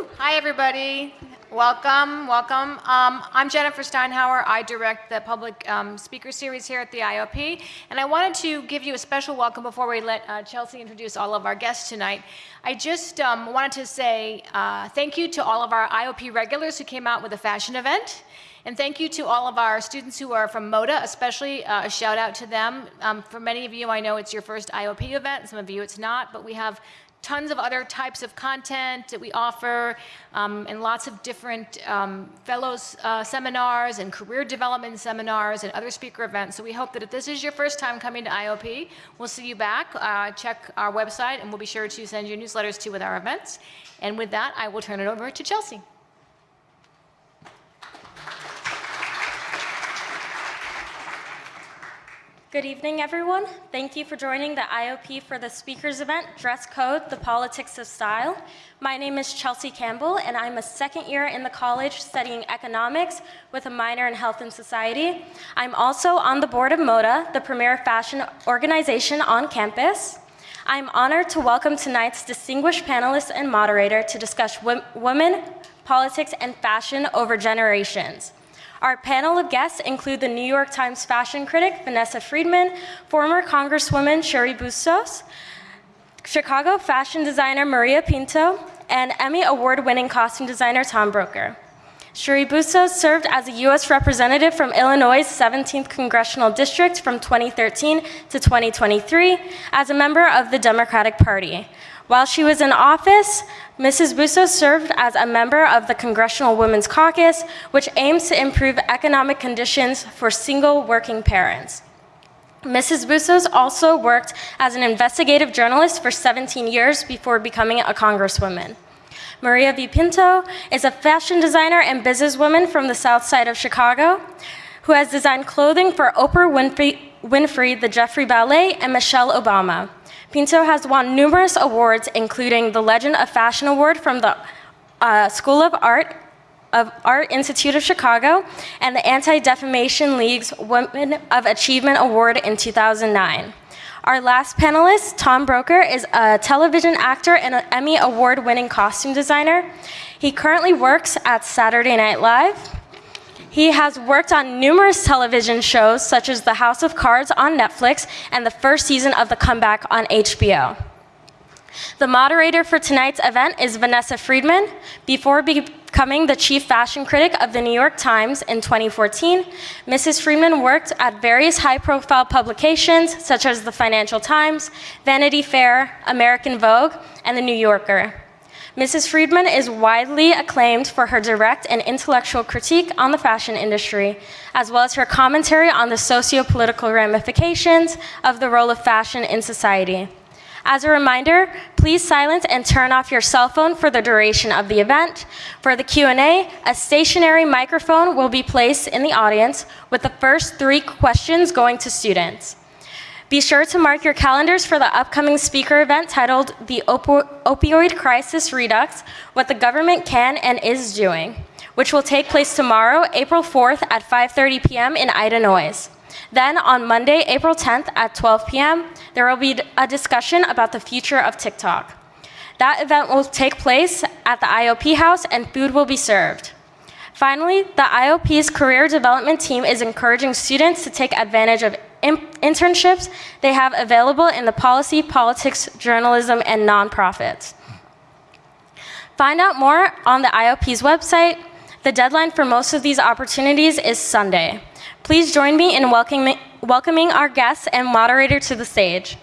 Hi, everybody. Welcome, welcome. Um, I'm Jennifer Steinhauer. I direct the public um, speaker series here at the IOP. And I wanted to give you a special welcome before we let uh, Chelsea introduce all of our guests tonight. I just um, wanted to say uh, thank you to all of our IOP regulars who came out with a fashion event. And thank you to all of our students who are from MODA, especially uh, a shout out to them. Um, for many of you, I know it's your first IOP event, some of you it's not, but we have tons of other types of content that we offer um, and lots of different um, fellows uh, seminars and career development seminars and other speaker events. So we hope that if this is your first time coming to IOP, we'll see you back. Uh, check our website and we'll be sure to send you newsletters too with our events. And with that, I will turn it over to Chelsea. Good evening, everyone. Thank you for joining the IOP for the speakers event, Dress Code, the Politics of Style. My name is Chelsea Campbell, and I'm a second year in the college studying economics with a minor in health and society. I'm also on the board of MODA, the premier fashion organization on campus. I'm honored to welcome tonight's distinguished panelists and moderator to discuss women, politics, and fashion over generations. Our panel of guests include the New York Times fashion critic, Vanessa Friedman, former Congresswoman Cheri Bustos, Chicago fashion designer Maria Pinto, and Emmy Award-winning costume designer Tom Broecker. Cheri Bustos served as a U.S. representative from Illinois' 17th Congressional District from 2013 to 2023 as a member of the Democratic Party. While she was in office, Mrs. Bustos served as a member of the Congressional Women's Caucus, which aims to improve economic conditions for single working parents. Mrs. Bustos also worked as an investigative journalist for 17 years before becoming a congresswoman. Maria V. Pinto is a fashion designer and businesswoman from the south side of Chicago who has designed clothing for Oprah Winfrey, Winfrey the Joffrey Ballet, and Michelle Obama. Pinto has won numerous awards, including the Legend of Fashion Award from the uh, School of Art of Art Institute of Chicago and the Anti-Defamation League's Women of Achievement Award in 2009. Our last panelist, Tom Broecker, is a television actor and an Emmy Award-winning costume designer. He currently works at Saturday Night Live, he has worked on numerous television shows such as The House of Cards on Netflix and the first season of The Comeback on HBO. The moderator for tonight's event is Vanessa Friedman. Before becoming the chief fashion critic of the New York Times in 2014, Mrs. Friedman worked at various high-profile publications such as the Financial Times, Vanity Fair, American Vogue, and The New Yorker. Mrs. Friedman is widely acclaimed for her direct and intellectual critique on the fashion industry, as well as her commentary on the socio-political ramifications of the role of fashion in society. As a reminder, please silence and turn off your cell phone for the duration of the event. For the Q&A, a stationary microphone will be placed in the audience with the first three questions going to students. Be sure to mark your calendars for the upcoming speaker event titled The Opo Opioid Crisis Redux, What the Government Can and Is Doing, which will take place tomorrow, April 4th at 5.30 p.m. in Ida Noyes. Then on Monday, April 10th at 12 p.m., there will be a discussion about the future of TikTok. That event will take place at the IOP House and food will be served. Finally, the IOP's career development team is encouraging students to take advantage of internships they have available in the policy, politics, journalism, and nonprofits. Find out more on the IOP's website. The deadline for most of these opportunities is Sunday. Please join me in welcoming, welcoming our guests and moderator to the stage.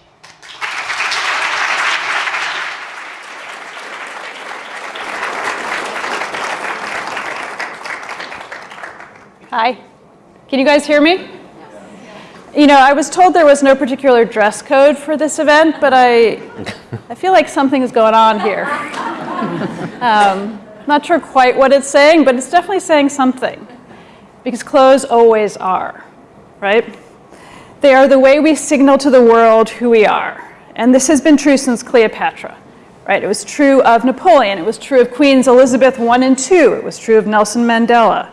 Hi. Can you guys hear me? You know, I was told there was no particular dress code for this event, but I, I feel like something is going on here. Um, not sure quite what it's saying, but it's definitely saying something. Because clothes always are, right? They are the way we signal to the world who we are. And this has been true since Cleopatra, right? It was true of Napoleon. It was true of Queens Elizabeth I and II. It was true of Nelson Mandela.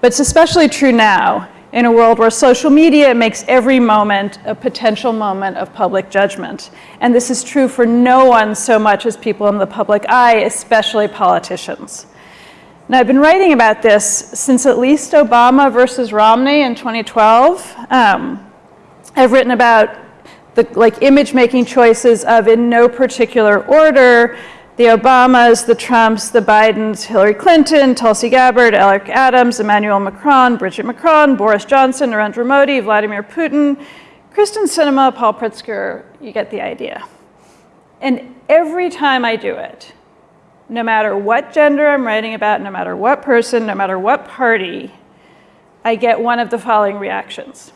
But it's especially true now in a world where social media makes every moment a potential moment of public judgment. And this is true for no one so much as people in the public eye, especially politicians. Now, I've been writing about this since at least Obama versus Romney in 2012. Um, I've written about the like image making choices of in no particular order, the Obamas, the Trumps, the Bidens, Hillary Clinton, Tulsi Gabbard, Eric Adams, Emmanuel Macron, Brigitte Macron, Boris Johnson, Narendra Modi, Vladimir Putin, Kyrsten Sinema, Paul Pritzker, you get the idea. And every time I do it, no matter what gender I'm writing about, no matter what person, no matter what party, I get one of the following reactions.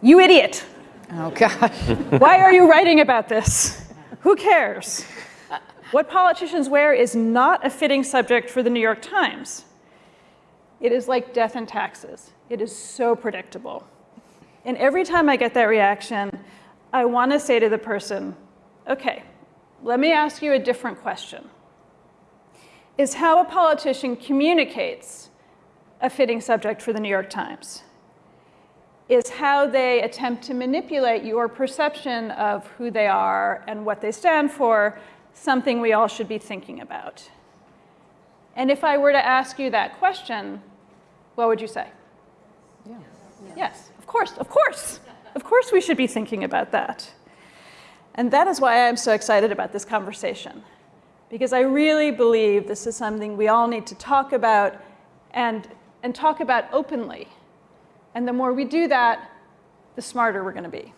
You idiot. Oh, gosh. Why are you writing about this? Who cares? What politicians wear is not a fitting subject for the New York Times. It is like death and taxes. It is so predictable. And every time I get that reaction, I want to say to the person, okay, let me ask you a different question. Is how a politician communicates a fitting subject for the New York Times? Is how they attempt to manipulate your perception of who they are and what they stand for something we all should be thinking about? And if I were to ask you that question, what would you say? Yeah. Yes, of course, of course. Of course we should be thinking about that. And that is why I'm so excited about this conversation. Because I really believe this is something we all need to talk about and, and talk about openly. And the more we do that, the smarter we're going to be.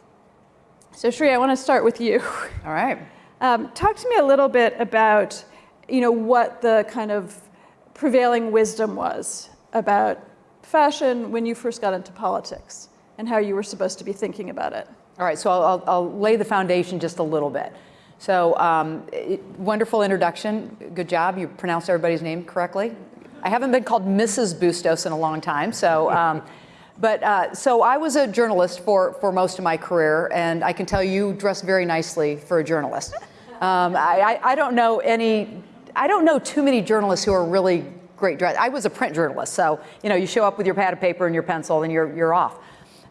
So Cheri, I want to start with you. All right. Um, talk to me a little bit about, you know, what the kind of prevailing wisdom was about fashion when you first got into politics and how you were supposed to be thinking about it. All right, so I'll, I'll lay the foundation just a little bit. So um, it, wonderful introduction. Good job. You pronounced everybody's name correctly. I haven't been called Mrs. Bustos in a long time. So, um, but uh, so I was a journalist for, for most of my career, and I can tell you dress very nicely for a journalist. Um, I, I, I don't know any, I don't know too many journalists who are really great dressed. I was a print journalist, so you know you show up with your pad of paper and your pencil, and you're you're off.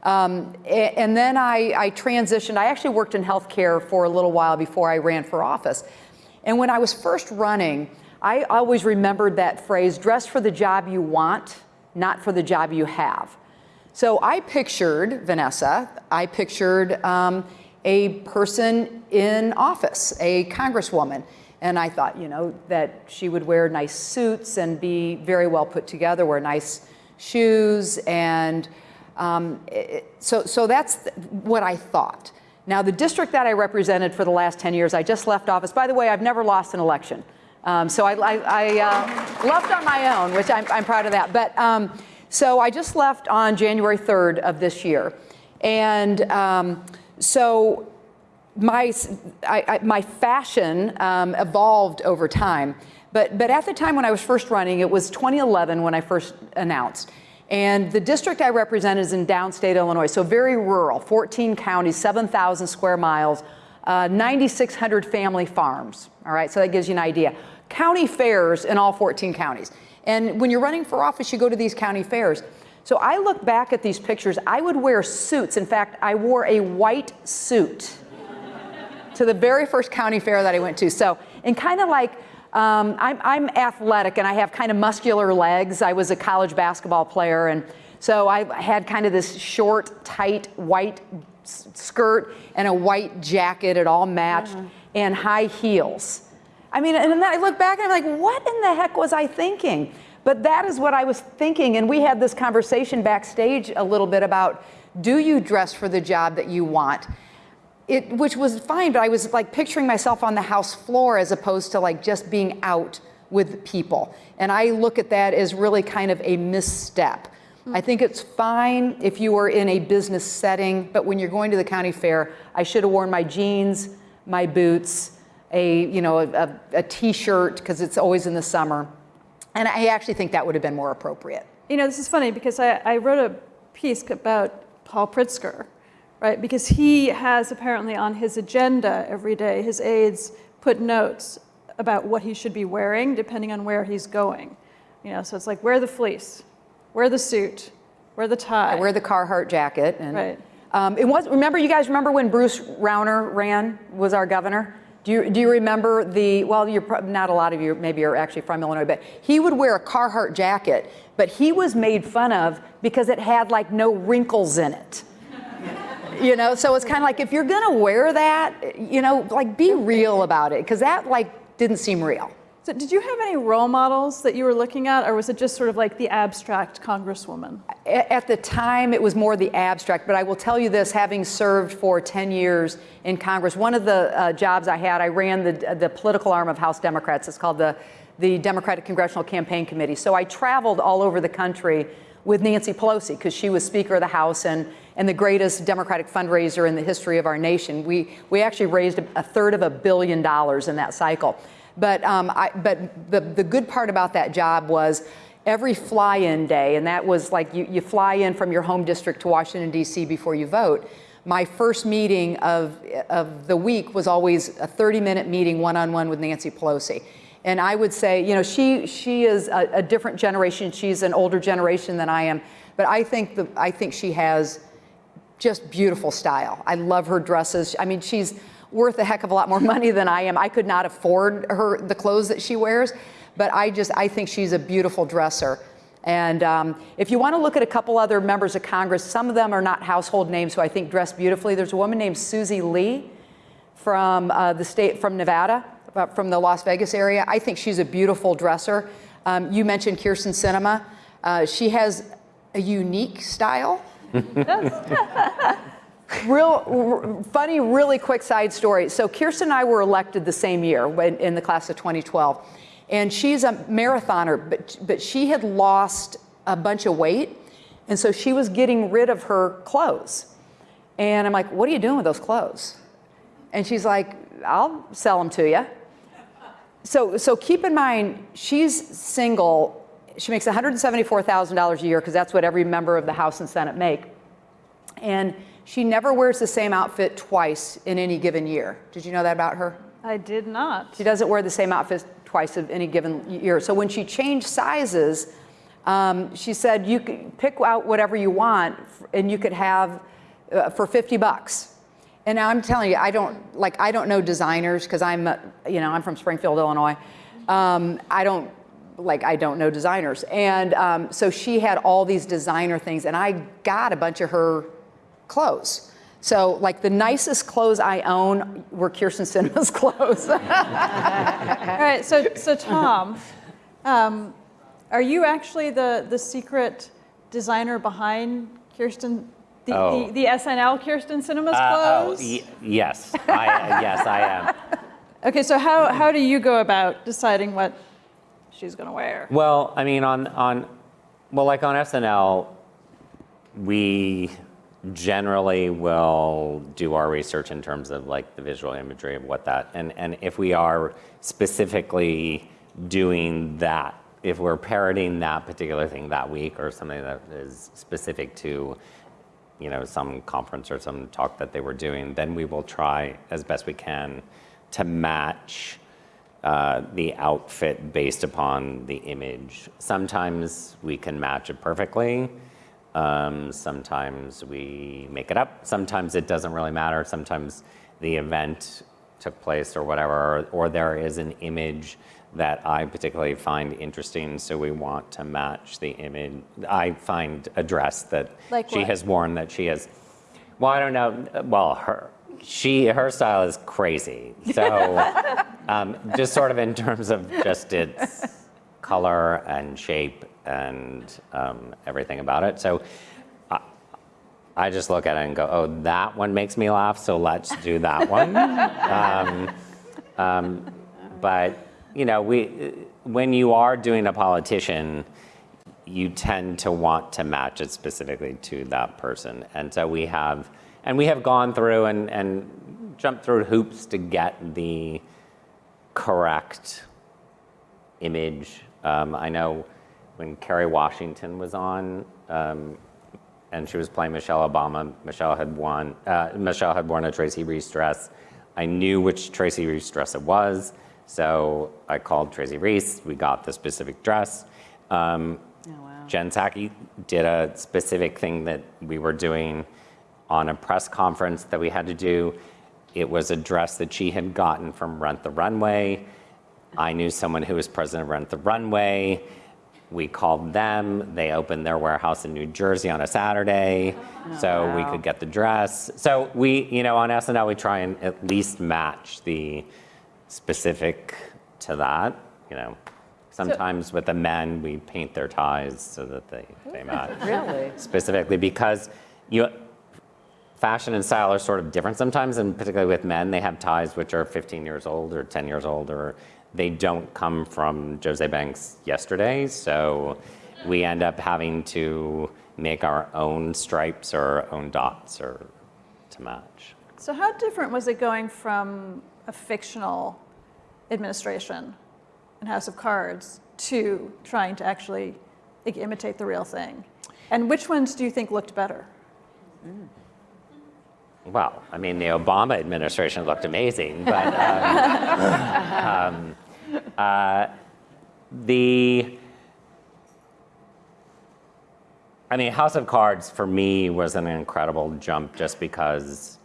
Um, and then I, I, transitioned. I actually worked in healthcare for a little while before I ran for office. And when I was first running, I always remembered that phrase, dress for the job you want, not for the job you have. So I pictured, Vanessa, I pictured um, a person in office, a congresswoman. And I thought, you know, that she would wear nice suits and be very well put together, wear nice shoes and um, it, so, so that's what I thought. Now, the district that I represented for the last 10 years, I just left office. By the way, I've never lost an election. Um, so I, I, I uh, left on my own, which I'm, I'm proud of that. But um, so I just left on January 3rd of this year. And um, so my, I, my fashion um, evolved over time. But, but at the time when I was first running, it was 2011 when I first announced. And the district I represent is in downstate Illinois, so very rural, 14 counties, 7,000 square miles, uh, 9,600 family farms. All right, so that gives you an idea. County fairs in all 14 counties. And when you're running for office, you go to these county fairs. So I look back at these pictures, I would wear suits. In fact, I wore a white suit to the very first county fair that I went to. So, and kind of like, um, I'm, I'm, athletic and I have kind of muscular legs. I was a college basketball player and so I had kind of this short, tight, white skirt and a white jacket. It all matched mm. and high heels. I mean, and then I look back and I'm like, what in the heck was I thinking? But that is what I was thinking. And we had this conversation backstage a little bit about, do you dress for the job that you want? it, which was fine, but I was like picturing myself on the house floor as opposed to like just being out with people. And I look at that as really kind of a misstep. I think it's fine if you are in a business setting, but when you're going to the county fair, I should have worn my jeans, my boots, a, you know, a, a t-shirt, because it's always in the summer. And I actually think that would have been more appropriate. You know, this is funny because I, I wrote a piece about Paul Pritzker, right? Because he has apparently on his agenda every day, his aides put notes about what he should be wearing depending on where he's going. You know, so it's like wear the fleece, wear the suit, Wear the tie. I wear the Carhartt jacket. And, Right. Um, it was, remember, you guys remember when Bruce Rauner ran, was our governor? Do you, do you remember the, well, you're, not a lot of you maybe are actually from Illinois, but he would wear a Carhartt jacket, but he was made fun of because it had like no wrinkles in it. You know, so it's kind of like if you're gonna wear that, you know, like be real about it, because that like didn't seem real. So did you have any role models that you were looking at, or was it just sort of like the abstract congresswoman? At the time, it was more the abstract, but I will tell you this, having served for 10 years in Congress, one of the uh, jobs I had, I ran the, the political arm of House Democrats. It's called the, the Democratic Congressional Campaign Committee. So I traveled all over the country with Nancy Pelosi because she was Speaker of the House and, and the greatest Democratic fundraiser in the history of our nation. We, we actually raised a, a third of a billion dollars in that cycle. But, um, I, but the, the good part about that job was every fly-in day, and that was like you, you fly in from your home district to Washington, D.C. before you vote. My first meeting of, of the week was always a 30-minute meeting one-on-one with Nancy Pelosi. And I would say, you know, she, she is a, a different generation. She's an older generation than I am. But I think, the, I think she has just beautiful style. I love her dresses. I mean, she's worth a heck of a lot more money than I am. I could not afford her the clothes that she wears, but I just I think she's a beautiful dresser. And um, if you want to look at a couple other members of Congress, some of them are not household names who I think dress beautifully. There's a woman named Susie Lee from uh, the state from Nevada, uh, from the Las Vegas area. I think she's a beautiful dresser. Um, you mentioned Kyrsten Sinema. Uh, she has a unique style. Real funny, really quick side story. So Kyrsten and I were elected the same year when, in the class of 2012, and she's a marathoner, but but she had lost a bunch of weight, and so she was getting rid of her clothes. And I'm like, "What are you doing with those clothes?" And she's like, "I'll sell them to you." So so keep in mind, she's single. She makes $174,000 a year because that's what every member of the House and Senate make. And she never wears the same outfit twice in any given year. Did you know that about her? I did not. She doesn't wear the same outfit twice of any given year. So when she changed sizes, um, she said you could pick out whatever you want and you could have uh, for 50 bucks. And I'm telling you, I don't like I don't know designers because I'm uh, you know I'm from Springfield, Illinois. Um, I don't like I don't know designers, and um, so she had all these designer things, and I got a bunch of her clothes. So like the nicest clothes I own were Kyrsten Sinema's clothes. All right, so, so Tom, um, are you actually the, the secret designer behind Kyrsten, the, Oh. the, the SNL Kyrsten Sinema's Uh, oh, clothes? y- yes, I, uh, yes, I am. Okay, so how, how do you go about deciding what she's gonna wear? Well, I mean, on on, well, like on SNL, we generally will do our research in terms of like the visual imagery of what that, and and if we are specifically doing that, if we're parroting that particular thing that week or something that is specific to you know, some conference or some talk that they were doing, then we will try as best we can to match uh, the outfit based upon the image. Sometimes we can match it perfectly. Um, sometimes we make it up. Sometimes it doesn't really matter. Sometimes the event took place or whatever, or, or there is an image that I particularly find interesting, so we want to match the image. I find a dress that Like she what? has worn that she has. Well, I don't know. Well, her she her style is crazy. So um, just sort of in terms of just its color and shape and um, everything about it. So. I- I just look at it and go, oh, that one makes me laugh, so let's do that one. um, um, but you know, we when you are doing a politician, you tend to want to match it specifically to that person, and so we have, and we have gone through and and jumped through hoops to get the correct image. Um, I know when Kerry Washington was on, um, and she was playing Michelle Obama. Michelle had won. Uh, Michelle had worn a Tracy Reese dress. I knew which Tracy Reese dress it was, so I called Tracy Reese. We got the specific dress. Um, Jen Psaki did a specific thing that we were doing on a press conference that we had to do. It was a dress that she had gotten from Rent the Runway. I knew someone who was president of Rent the Runway. We called them. They opened their warehouse in New Jersey on a Saturday, oh, so we could get the dress. So we, you know, on SNL, we try and at least match the specific to that. You know, sometimes with the men, we paint their ties so that they they match Really? specifically because you fashion and style are sort of different sometimes and particularly with men they have ties which are 15 years old or 10 years old or they don't come from Jose Banks yesterday so we end up having to make our own stripes or our own dots or to match So how different was it going from a fictional administration in House of Cards to trying to actually imitate the real thing? And which ones do you think looked better? Well, I mean, the Obama administration looked amazing, but um, um, uh, the, I mean, House of Cards for me was an incredible jump just because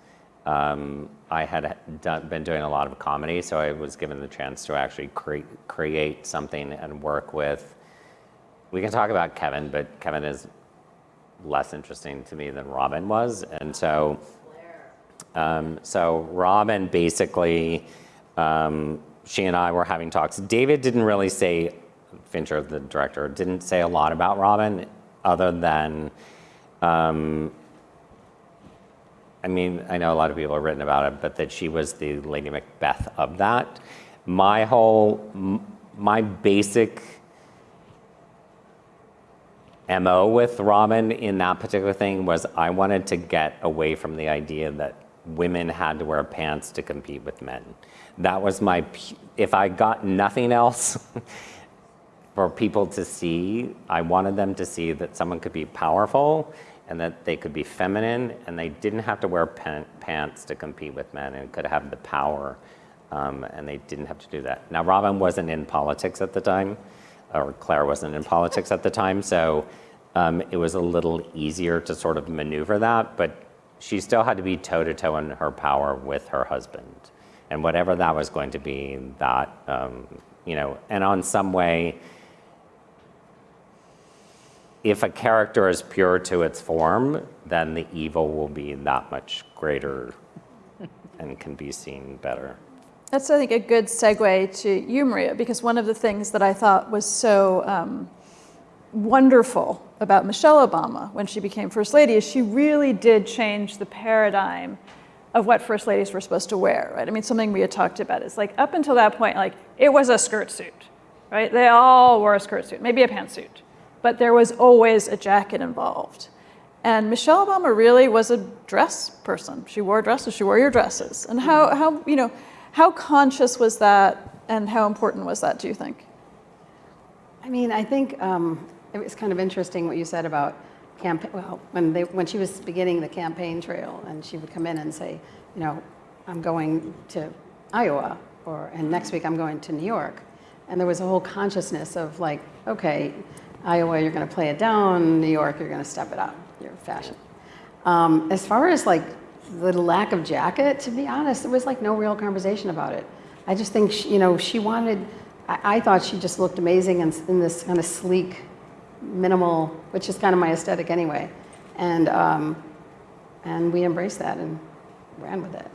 um, I had done, been doing a lot of comedy, so I was given the chance to actually cre- create something and work with. We can talk about Kevin, but Kevin is less interesting to me than Robin was, and so. Um, so Robin basically, um, she and I were having talks. David didn't really say, Fincher, the director, didn't say a lot about Robin, other than, um, I mean, I know a lot of people have written about it, but that she was the Lady Macbeth of that. My whole, my basic MO with Robin in that particular thing was I wanted to get away from the idea that women had to wear pants to compete with men. That was my, if I got nothing else for people to see, I wanted them to see that someone could be powerful and that they could be feminine and they didn't have to wear pants to compete with men and could have the power um, and they didn't have to do that. Now, Robin wasn't in politics at the time, or Claire wasn't in politics at the time, so um, it was a little easier to sort of maneuver that, but she still had to be toe to toe in her power with her husband. And whatever that was going to be, that, um, you know, and on some way, if a character is pure to its form, then the evil will be that much greater and can be seen better. That's, I think, a good segue to you, Maria, because one of the things that I thought was so um, wonderful about Michelle Obama when she became First Lady is she really did change the paradigm of what First Ladies were supposed to wear, right? I mean, something we had talked about is like up until that point, like it was a skirt suit, right? They all wore a skirt suit, maybe a pantsuit, but there was always a jacket involved. And Michelle Obama really was a dress person. She wore dresses, she wore your dresses. And how, how you know, how conscious was that and how important was that, do you think? I mean, I think um, it was kind of interesting what you said about campaign. Well, when they when she was beginning the campaign trail, and she would come in and say, you know, I'm going to Iowa, or and next week I'm going to New York, and there was a whole consciousness of like, okay, Iowa, you're going to play it down. New York, you're going to step it up. Your fashion. Um, as far as like the lack of jacket, to be honest, there was like no real conversation about it. I just think she, you know she wanted. I, I thought she just looked amazing in, in this kind of sleek, minimal, which is kind of my aesthetic anyway, and um, and we embraced that and ran with it.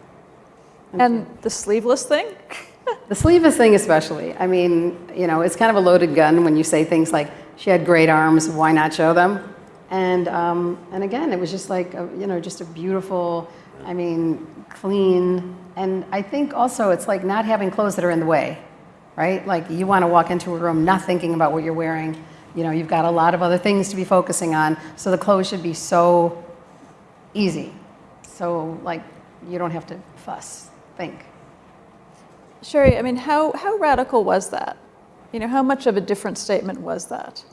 And the sleeveless thing? The sleeveless thing, especially. I mean, you know, it's kind of a loaded gun when you say things like she had great arms. Why not show them? And um, and again, it was just like a, you know, just a beautiful. I mean, clean. And I think also it's like not having clothes that are in the way, right? Like you want to walk into a room not thinking about what you're wearing. You know, you've got a lot of other things to be focusing on. So the clothes should be so easy. So like you don't have to fuss, think. Cheri, I mean, how, how radical was that? You know, how much of a different statement was that?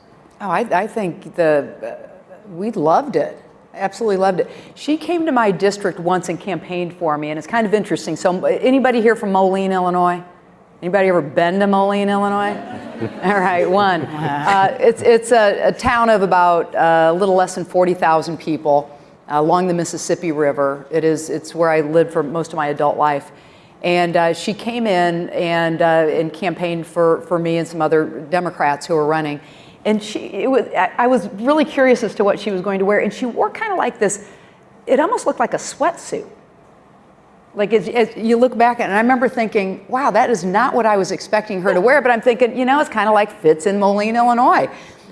Oh, I, I think the, uh, we loved it. Absolutely loved it. She came to my district once and campaigned for me, and it's kind of interesting. So, anybody here from Moline, Illinois? Anybody ever been to Moline, Illinois? All right, one. Uh, it's it's a, a town of about uh, a little less than 40,000 people uh, along the Mississippi River. It is it's where I lived for most of my adult life. And uh, she came in and, uh, and campaigned for, for me and some other Democrats who were running. And she, it was, I I was really curious as to what she was going to wear. And she wore kind of like this, it almost looked like a sweatsuit. Like as, as you look back and I remember thinking, wow, that is not what I was expecting her to wear. But I'm thinking, you know, it's kind of like fits in Moline, Illinois.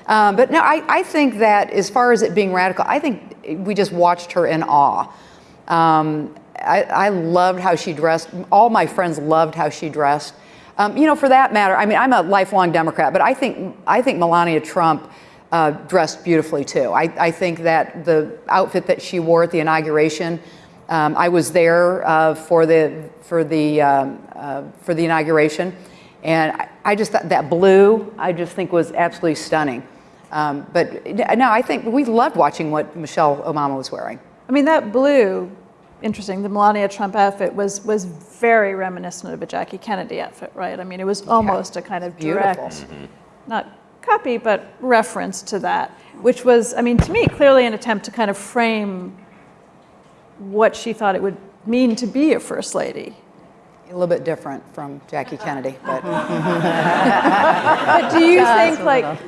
Um, but no, I, I think that as far as it being radical, I think we just watched her in awe. Um, I, I loved how she dressed. All my friends loved how she dressed. Um, you know, for that matter, I mean, I'm a lifelong Democrat, but I think I think Melania Trump uh, dressed beautifully too. I, I think that the outfit that she wore at the inauguration, um, I was there uh, for the for the um, uh, for the inauguration, and I, I just thought that blue I just think was absolutely stunning. Um, but no, I think we loved watching what Michelle Obama was wearing. I mean, that blue, interesting, the Melania Trump outfit was, was very reminiscent of a Jackie Kennedy outfit, right? I mean, it was almost a kind of beautiful. direct, not copy, but reference to that, which was, I mean, to me, clearly an attempt to kind of frame what she thought it would mean to be a first lady. A little bit different from Jackie Kennedy, but But do you think, like,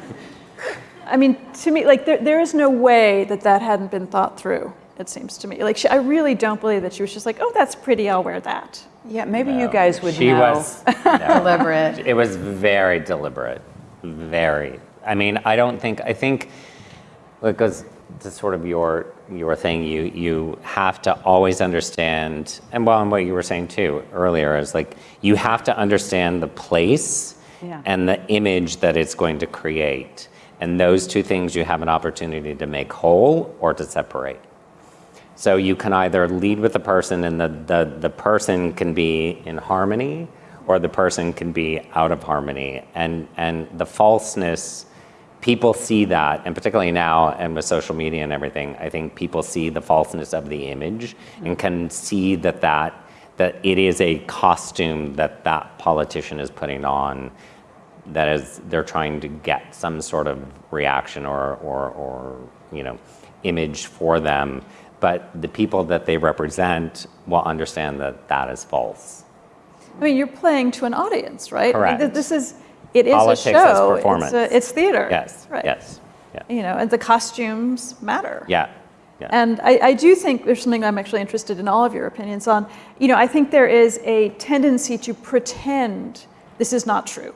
I mean, to me, like, there, there is no way that that hadn't been thought through, it seems to me. Like, she, I really don't believe that she was just like, oh, that's pretty, I'll wear that. yeah, maybe you guys would She know. was, no. Deliberate. It was very deliberate, very. I mean, I don't think, I think, because to sort of your, your thing, you, you have to always understand, and well, and what you were saying too earlier is like, you have to understand the place Yeah. and the image that it's going to create. And those two things you have an opportunity to make whole or to separate. So you can either lead with the person and the, the, the person can be in harmony or the person can be out of harmony. And, and the falseness, people see that, and particularly now and with social media and everything, I think people see the falseness of the image and can see that, that, that it is a costume that that politician is putting on that is they're trying to get some sort of reaction or, or, or you know image for them but the people that they represent will understand that that is false I mean, you're playing to an audience, right? I mean, Correct. This is, it is Politics a show. performance. It's, a, it's theater. yes Right. yes yeah You know, and the costumes matter. yeah yeah And I, I do think there's something I'm actually interested in all of your opinions on. You know, I think there is a tendency to pretend this is not true.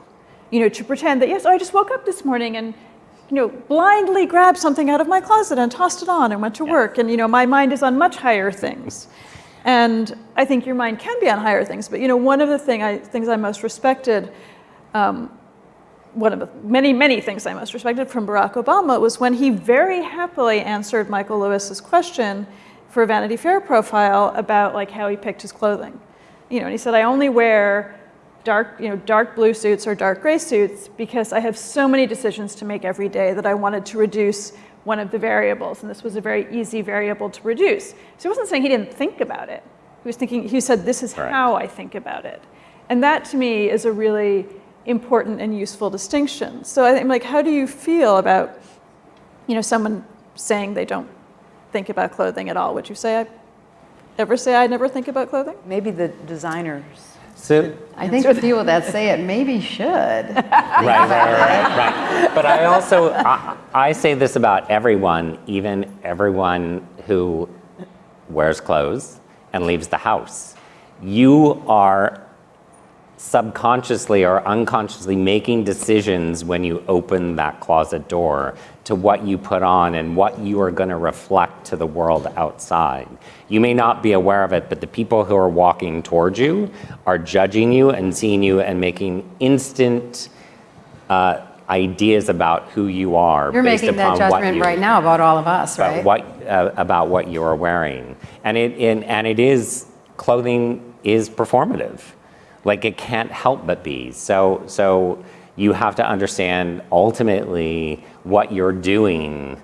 You know, to pretend that, yes, oh, I just woke up this morning and, you know, blindly grabbed something out of my closet and tossed it on and went to work. And, you know, my mind is on much higher things. And I think your mind can be on higher things. But, you know, one of the thing I, things I most respected um, one of the many, many things I most respected from Barack Obama was when he very happily answered Michael Lewis's question for a Vanity Fair profile about like how he picked his clothing. You know, and he said, I only wear dark, you know, dark blue suits or dark gray suits because I have so many decisions to make every day that I wanted to reduce one of the variables, and this was a very easy variable to reduce. So he wasn't saying he didn't think about it. He was thinking, he said, this is Correct. how I think about it. And that to me is a really important and useful distinction. So I'm like, how do you feel about, you know, someone saying they don't think about clothing at all? Would you say I ever say I never think about clothing? Maybe the designers. so I think the people that say it maybe should. right, right, right, right. But I also I, I say this about everyone, even everyone who wears clothes and leaves the house. You are subconsciously or unconsciously making decisions when you open that closet door to what you put on and what you are going to reflect to the world outside. You may not be aware of it, but the people who are walking towards you are judging you and seeing you and making instant uh, ideas about who you are You're making that judgment you, right now about all of us, about right? what uh, about what you are wearing, and it and, and it is clothing is performative, like it can't help but be. So so you have to understand ultimately what you're doing,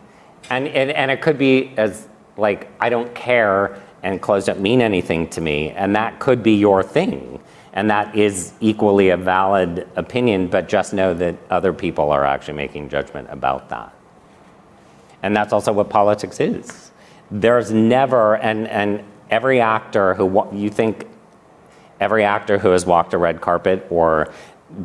and and, and it could be as like I don't care and clothes don't mean anything to me, and that could be your thing. And that is equally a valid opinion, but just know that other people are actually making judgment about that. And that's also what politics is. There's never, and, and every actor who, you think every actor who has walked a red carpet or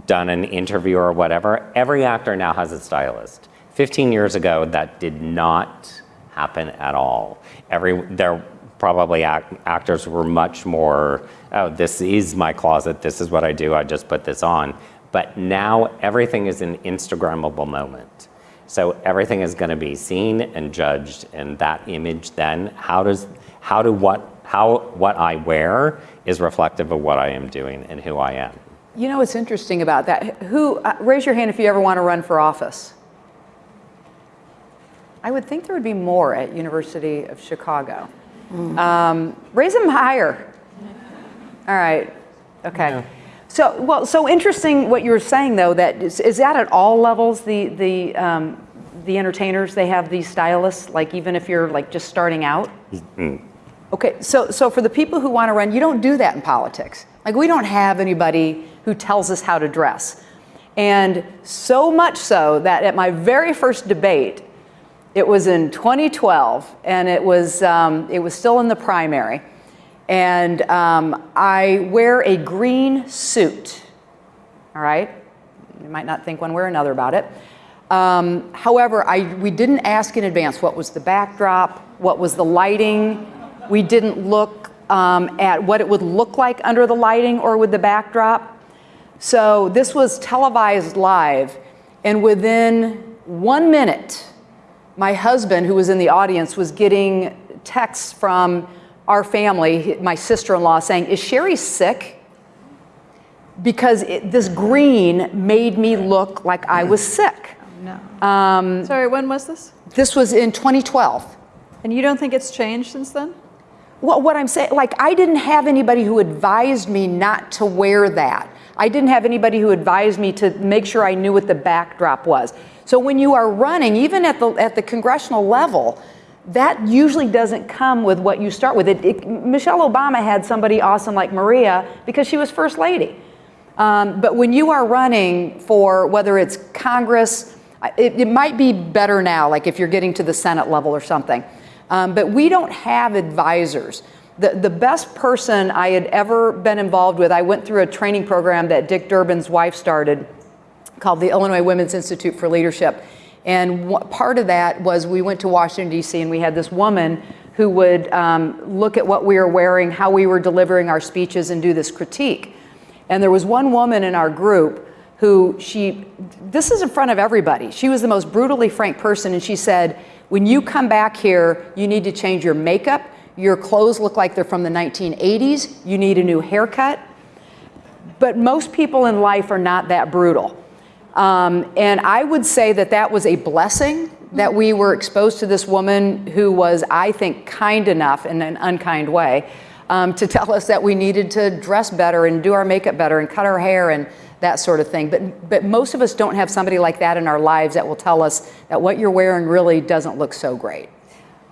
done an interview or whatever, every actor now has a stylist. 15 years ago, that did not happen at all. Every, there probably act, actors were much more, oh, this is my closet, this is what I do, I just put this on. But now everything is an Instagrammable moment. So everything is going to be seen and judged, and that image then, how does, how do what, how what I wear is reflective of what I am doing and who I am. You know what's interesting about that? Who, uh, raise your hand if you ever want to run for office. I would think there would be more at University of Chicago. Um, raise them higher. All right. Okay. So, well, so interesting what you were saying though. That is, is that at all levels? The the um, the entertainers they have these stylists. Like even if you're like just starting out. Okay, so, so for the people who want to run, you don't do that in politics. Like, we don't have anybody who tells us how to dress. And so much so that at my very first debate, it was in 2012, and it was, um, it was still in the primary. And um, I wear a green suit, all right? You might not think one way or another about it. Um, however, I, we didn't ask in advance what was the backdrop, what was the lighting. We didn't look um, at what it would look like under the lighting or with the backdrop. So this was televised live, and within one minute, my husband, who was in the audience, was getting texts from our family, my sister-in-law, saying, is Cheri sick? Because it, this green made me look like I was sick. No. Um, Sorry, when was this? this was in 2012. And you don't think it's changed since then? Well, what I'm saying, like, I didn't have anybody who advised me not to wear that. I didn't have anybody who advised me to make sure I knew what the backdrop was. So when you are running, even at the, at the congressional level, that usually doesn't come with what you start with. It, it, Michelle Obama had somebody awesome like Maria because she was first lady. Um, but when you are running for whether it's Congress, it, it might be better now, like if you're getting to the Senate level or something. Um, but we don't have advisors. The, the best person I had ever been involved with, I went through a training program that Dick Durbin's wife started called the Illinois Women's Institute for Leadership. And part of that was we went to Washington, D.C., and we had this woman who would um, look at what we were wearing, how we were delivering our speeches, and do this critique. And there was one woman in our group who she, this is in front of everybody. She was the most brutally frank person, and she said, when you come back here, you need to change your makeup. Your clothes look like they're from the 1980s. You need a new haircut. But most people in life are not that brutal. Um, and I would say that that was a blessing that we were exposed to this woman who was, I think, kind enough in an unkind way um, to tell us that we needed to dress better and do our makeup better and cut our hair and that sort of thing. But, but most of us don't have somebody like that in our lives that will tell us that what you're wearing really doesn't look so great.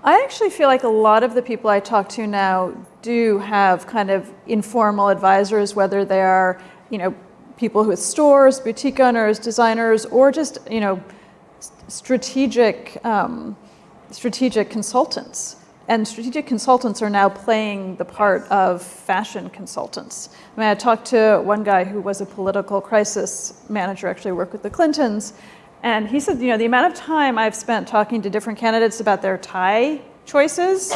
I actually feel like a lot of the people I talk to now do have kind of informal advisors, whether they are, you know, people with stores, boutique owners, designers, or just, you know, strategic, um, strategic consultants. And strategic consultants are now playing the part of fashion consultants. I mean, I talked to one guy who was a political crisis manager, actually worked with the Clintons, and he said, you know, the amount of time I've spent talking to different candidates about their tie choices,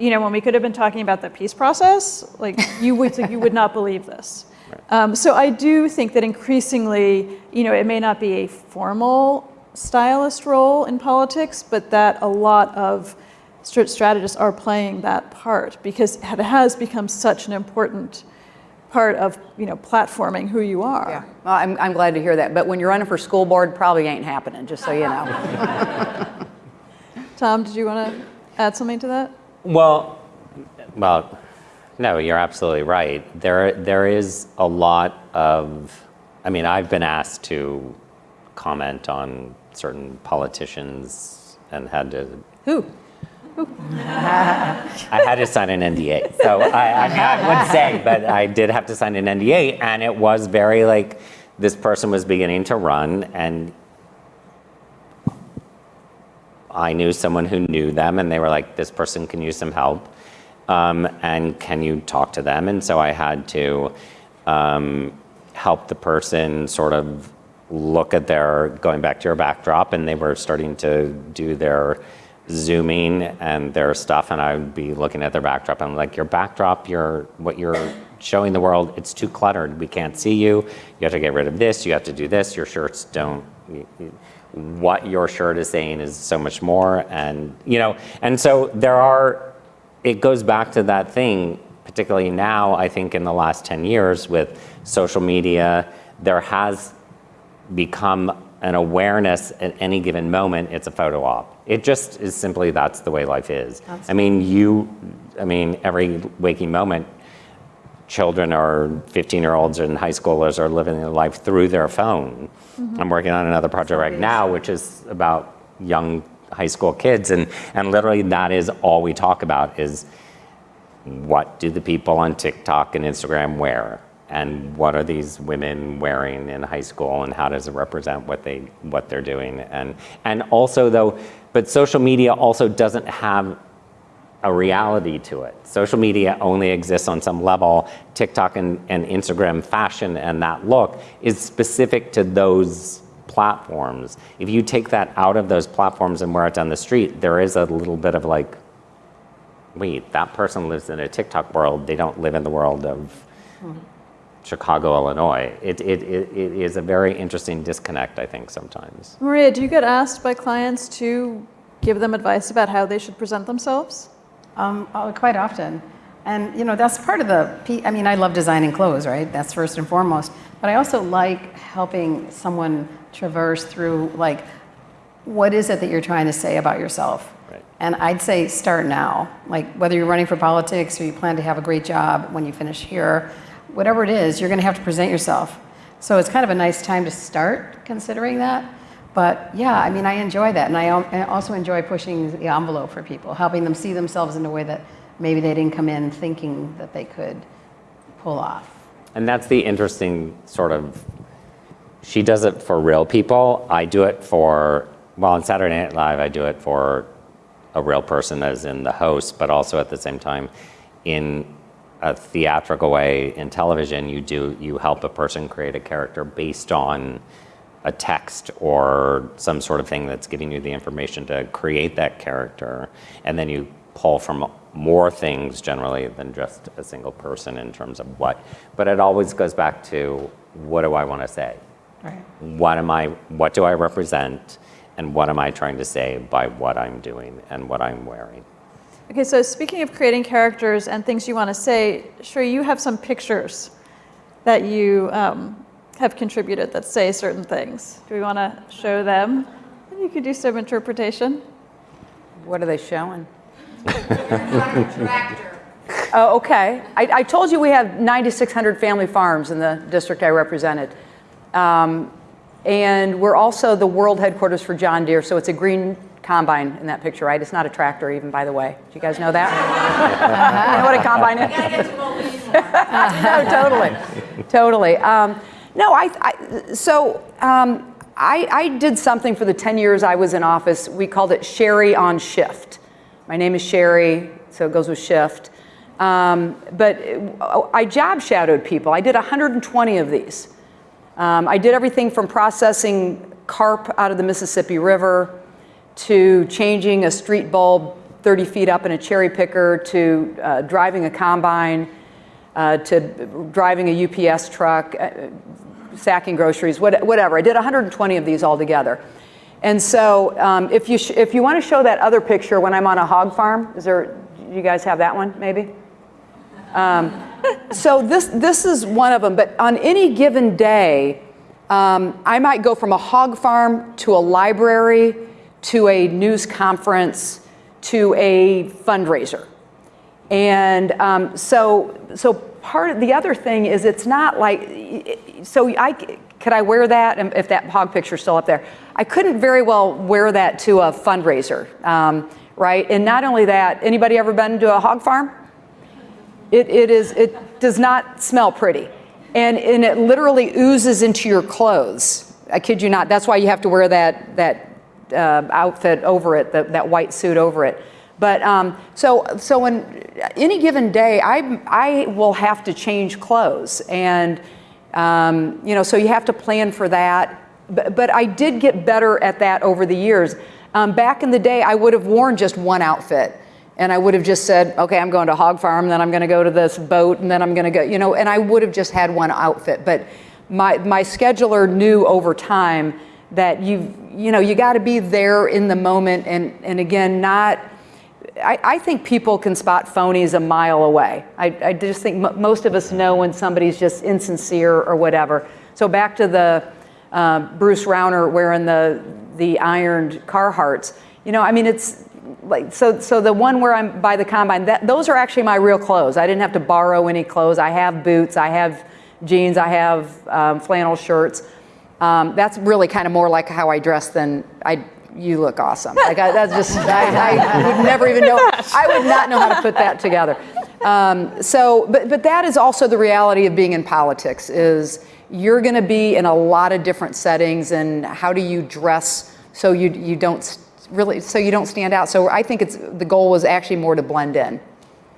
you know, when we could have been talking about the peace process, like you would, you would not believe this. Um, so I do think that increasingly, you know, it may not be a formal stylist role in politics, but that a lot of strategists are playing that part because it has become such an important part of, you know, platforming who you are. Yeah, well, I'm, I'm glad to hear that. But when you're running for school board, probably ain't happening, just so you know. Tom, did you want to add something to that? Well, well, no, you're absolutely right. There, there is a lot of, I mean, I've been asked to comment on certain politicians and had to, Who? I had to sign an NDA. So I, I I would say, but I did have to sign an NDA, and it was very like this person was beginning to run, and I knew someone who knew them, and they were like, "This person can use some help, um, and can you talk to them?" And so I had to um, help the person sort of look at their going back to your backdrop, and they were starting to do their zooming and their stuff, and I would be looking at their backdrop. and I'm like, "Your backdrop, your what you're showing the world, it's too cluttered. We can't see you. You have to get rid of this. You have to do this. Your shirts don't." what your shirt is saying is so much more and you know and so there are it goes back to that thing particularly now i think in the last 10 years with social media there has become an awareness at any given moment it's a photo op it just is simply that's the way life is i mean you i mean every waking moment children or 15 year olds and high schoolers are living their life through their phone. Mm-hmm. I'm working on another project right now, which is about young high school kids. And, and literally that is all we talk about is what do the people on TikTok and Instagram wear? And what are these women wearing in high school and how does it represent what they what they're doing? And and also though, but social media also doesn't have a reality to it. Social media only exists on some level. TikTok and, and Instagram fashion and that look is specific to those platforms. If you take that out of those platforms and wear it down the street, there is a little bit of like, wait, that person lives in a TikTok world. They don't live in the world of mm-hmm. Chicago, Illinois. It, it, it, it is a very interesting disconnect, I think, sometimes. Maria, do you get asked by clients to give them advice about how they should present themselves? Um, oh, quite often. And, you know, that's part of the, I mean, I love designing clothes, right? That's first and foremost. But I also like helping someone traverse through, like, what is it that you're trying to say about yourself? Right. And I'd say start now. Like, whether you're running for politics or you plan to have a great job when you finish here, whatever it is, you're going to have to present yourself. So it's kind of a nice time to start considering that. But yeah, I mean, I enjoy that. And I also enjoy pushing the envelope for people, helping them see themselves in a way that maybe they didn't come in thinking that they could pull off. And that's the interesting sort of, she does it for real people. I do it for, well, on Saturday Night Live, I do it for a real person as in the host, but also at the same time in a theatrical way in television, you do, you help a person create a character based on a text or some sort of thing that's giving you the information to create that character. And then you pull from more things generally than just a single person in terms of what. But it always goes back to what do I want to say? Right. What am I, what do I represent? And what am I trying to say by what I'm doing and what I'm wearing? Okay, so speaking of creating characters and things you want to say, sure, you have some pictures that you um, have contributed that say certain things. Do we want to show them? And you could do some interpretation. What are they showing? Oh, okay. I, I told you we have 9,600 family farms in the district I represented. Um, and we're also the world headquarters for John Deere, so it's a green combine in that picture, right? It's not a tractor even, by the way. Do you guys know that? you know what a combine is? no, totally, totally. Um, no, I, I so um, I, I did something for the 10 years I was in office. We called it Cheri on Shift. My name is Cheri, so it goes with shift. Um, but I job shadowed people. I did 120 of these. Um, I did everything from processing carp out of the Mississippi River to changing a street bulb 30 feet up in a cherry picker to uh, driving a combine uh, to driving a UPS truck, uh, sacking groceries, what, whatever. I did 120 of these altogether. And so um, if you, if you want to show that other picture when I'm on a hog farm, is there, you guys have that one maybe? Um, so this, this is one of them, but on any given day, um, I might go from a hog farm to a library to a news conference to a fundraiser. And um, so, so part of the other thing is it's not like, so I, could I wear that if that hog picture's still up there? I couldn't very well wear that to a fundraiser. Um, right? And not only that, anybody ever been to a hog farm? It, it is, it does not smell pretty. And, and it literally oozes into your clothes. I kid you not. That's why you have to wear that, that uh, outfit over it, that, that white suit over it. But um, so, so on any given day, I, I will have to change clothes. And, um, you know, so you have to plan for that. But, but I did get better at that over the years. Um, back in the day, I would have worn just one outfit. And I would have just said, okay, I'm going to hog farm, then I'm going to go to this boat, and then I'm going to go, you know, and I would have just had one outfit. But my, my scheduler knew over time that you, you know, you got to be there in the moment. And, and again, not, I, I think people can spot phonies a mile away. I, I just think most of us know when somebody's just insincere or whatever. So back to the uh, Bruce Rauner wearing the, the ironed Carhartts. You know, I mean, it's like, so, so the one where I'm by the combine, that, those are actually my real clothes. I didn't have to borrow any clothes. I have boots, I have jeans, I have um, flannel shirts. Um, that's really kind of more like how I dress than I, you look awesome. Like I, that's just, I, I would never even know, I would not know how to put that together. Um, so, but, but that is also the reality of being in politics is you're going to be in a lot of different settings and how do you dress so you, you don't really, so you don't stand out. So I think it's, the goal was actually more to blend in.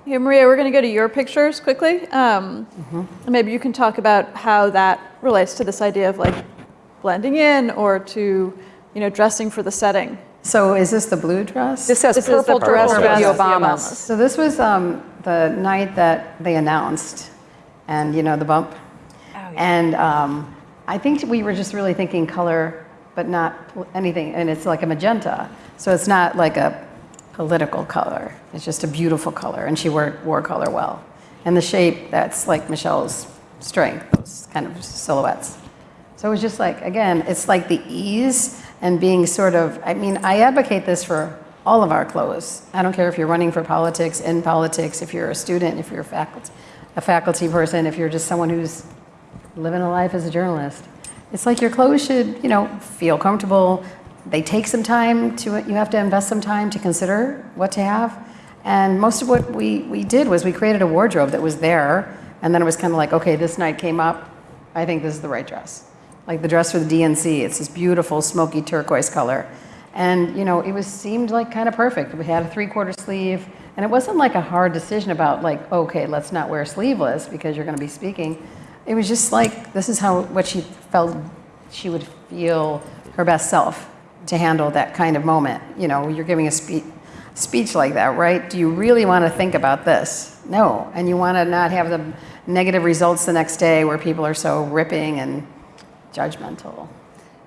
Hey, Maria, we're going to go to your pictures quickly. Um, and Maybe you can talk about how that relates to this idea of like blending in or to, you know, dressing for the setting. So is this the blue dress? This says This is the purple dress purple with the Obamas. Obamas. So this was um, the night that they announced, and you know, the bump. Oh, yeah. And um, I think we were just really thinking color, but not anything, and it's like a magenta. So it's not like a political color. It's just a beautiful color, and she wore, wore color well. And the shape, that's like Michelle's strength, those kind of silhouettes. So it was just like, again, it's like the ease and being sort of, I mean, I advocate this for all of our clothes. I don't care if you're running for politics, in politics, if you're a student, if you're a faculty, a faculty person, if you're just someone who's living a life as a journalist. It's like your clothes should, you know, feel comfortable. They take some time to, you have to invest some time to consider what to have. And most of what we, we did was we created a wardrobe that was there. And then it was kind of like, okay, this night came up. I think this is the right dress. Like the dress for the DNC. It's this beautiful smoky turquoise color. And, you know, it was seemed like kind of perfect. We had a three quarter sleeve. And it wasn't like a hard decision about like, okay, let's not wear sleeveless because you're going to be speaking. It was just like, this is how, what she felt she would feel her best self to handle that kind of moment. You know, you're giving a speech like that, right? Do you really want to think about this? No. And you want to not have the negative results the next day where people are so ripping and judgmental.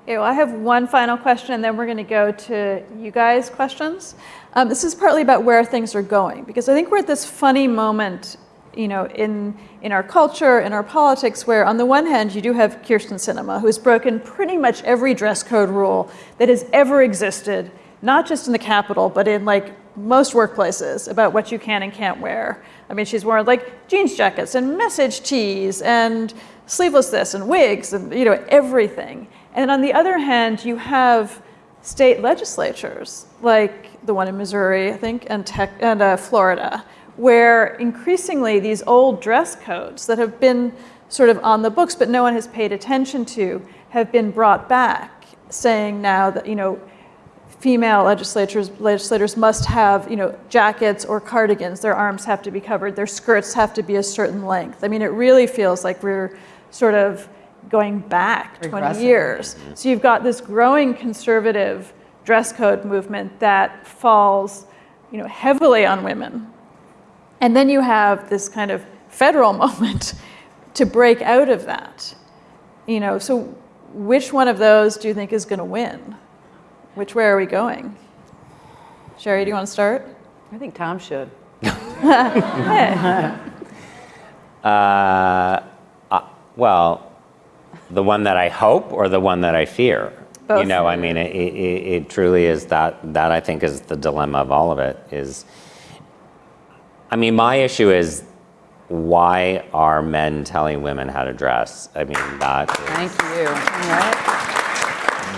Okay, well, I have one final question, and then we're going to go to you guys' questions. Um, this is partly about where things are going, because I think we're at this funny moment, you know, in in our culture, in our politics, where on the one hand you do have Kyrsten Sinema, who's broken pretty much every dress code rule that has ever existed, not just in the Capitol, but in like most workplaces about what you can and can't wear. I mean, she's worn like jeans jackets and message tees and sleeveless this and wigs and you know everything. And on the other hand, you have state legislatures like the one in Missouri, I think, and, tech, and uh, Florida, where increasingly these old dress codes that have been sort of on the books but no one has paid attention to have been brought back, saying now that you know female legislators legislators must have you know jackets or cardigans. Their arms have to be covered. Their skirts have to be a certain length. I mean it really feels like we're sort of going back 20 years so you've got this growing conservative dress code movement that falls you know heavily on women and then you have this kind of federal moment to break out of that you know so which one of those do you think is going to win which way are we going? Cheri, do you want to start? I think Tom should. Uh, uh, well, the one that I hope or the one that I fear? Both. You know, I mean, it, it, it truly is that, that I think is the dilemma of all of it is, I mean, my issue is why are men telling women how to dress? I mean, that, is- Thank you.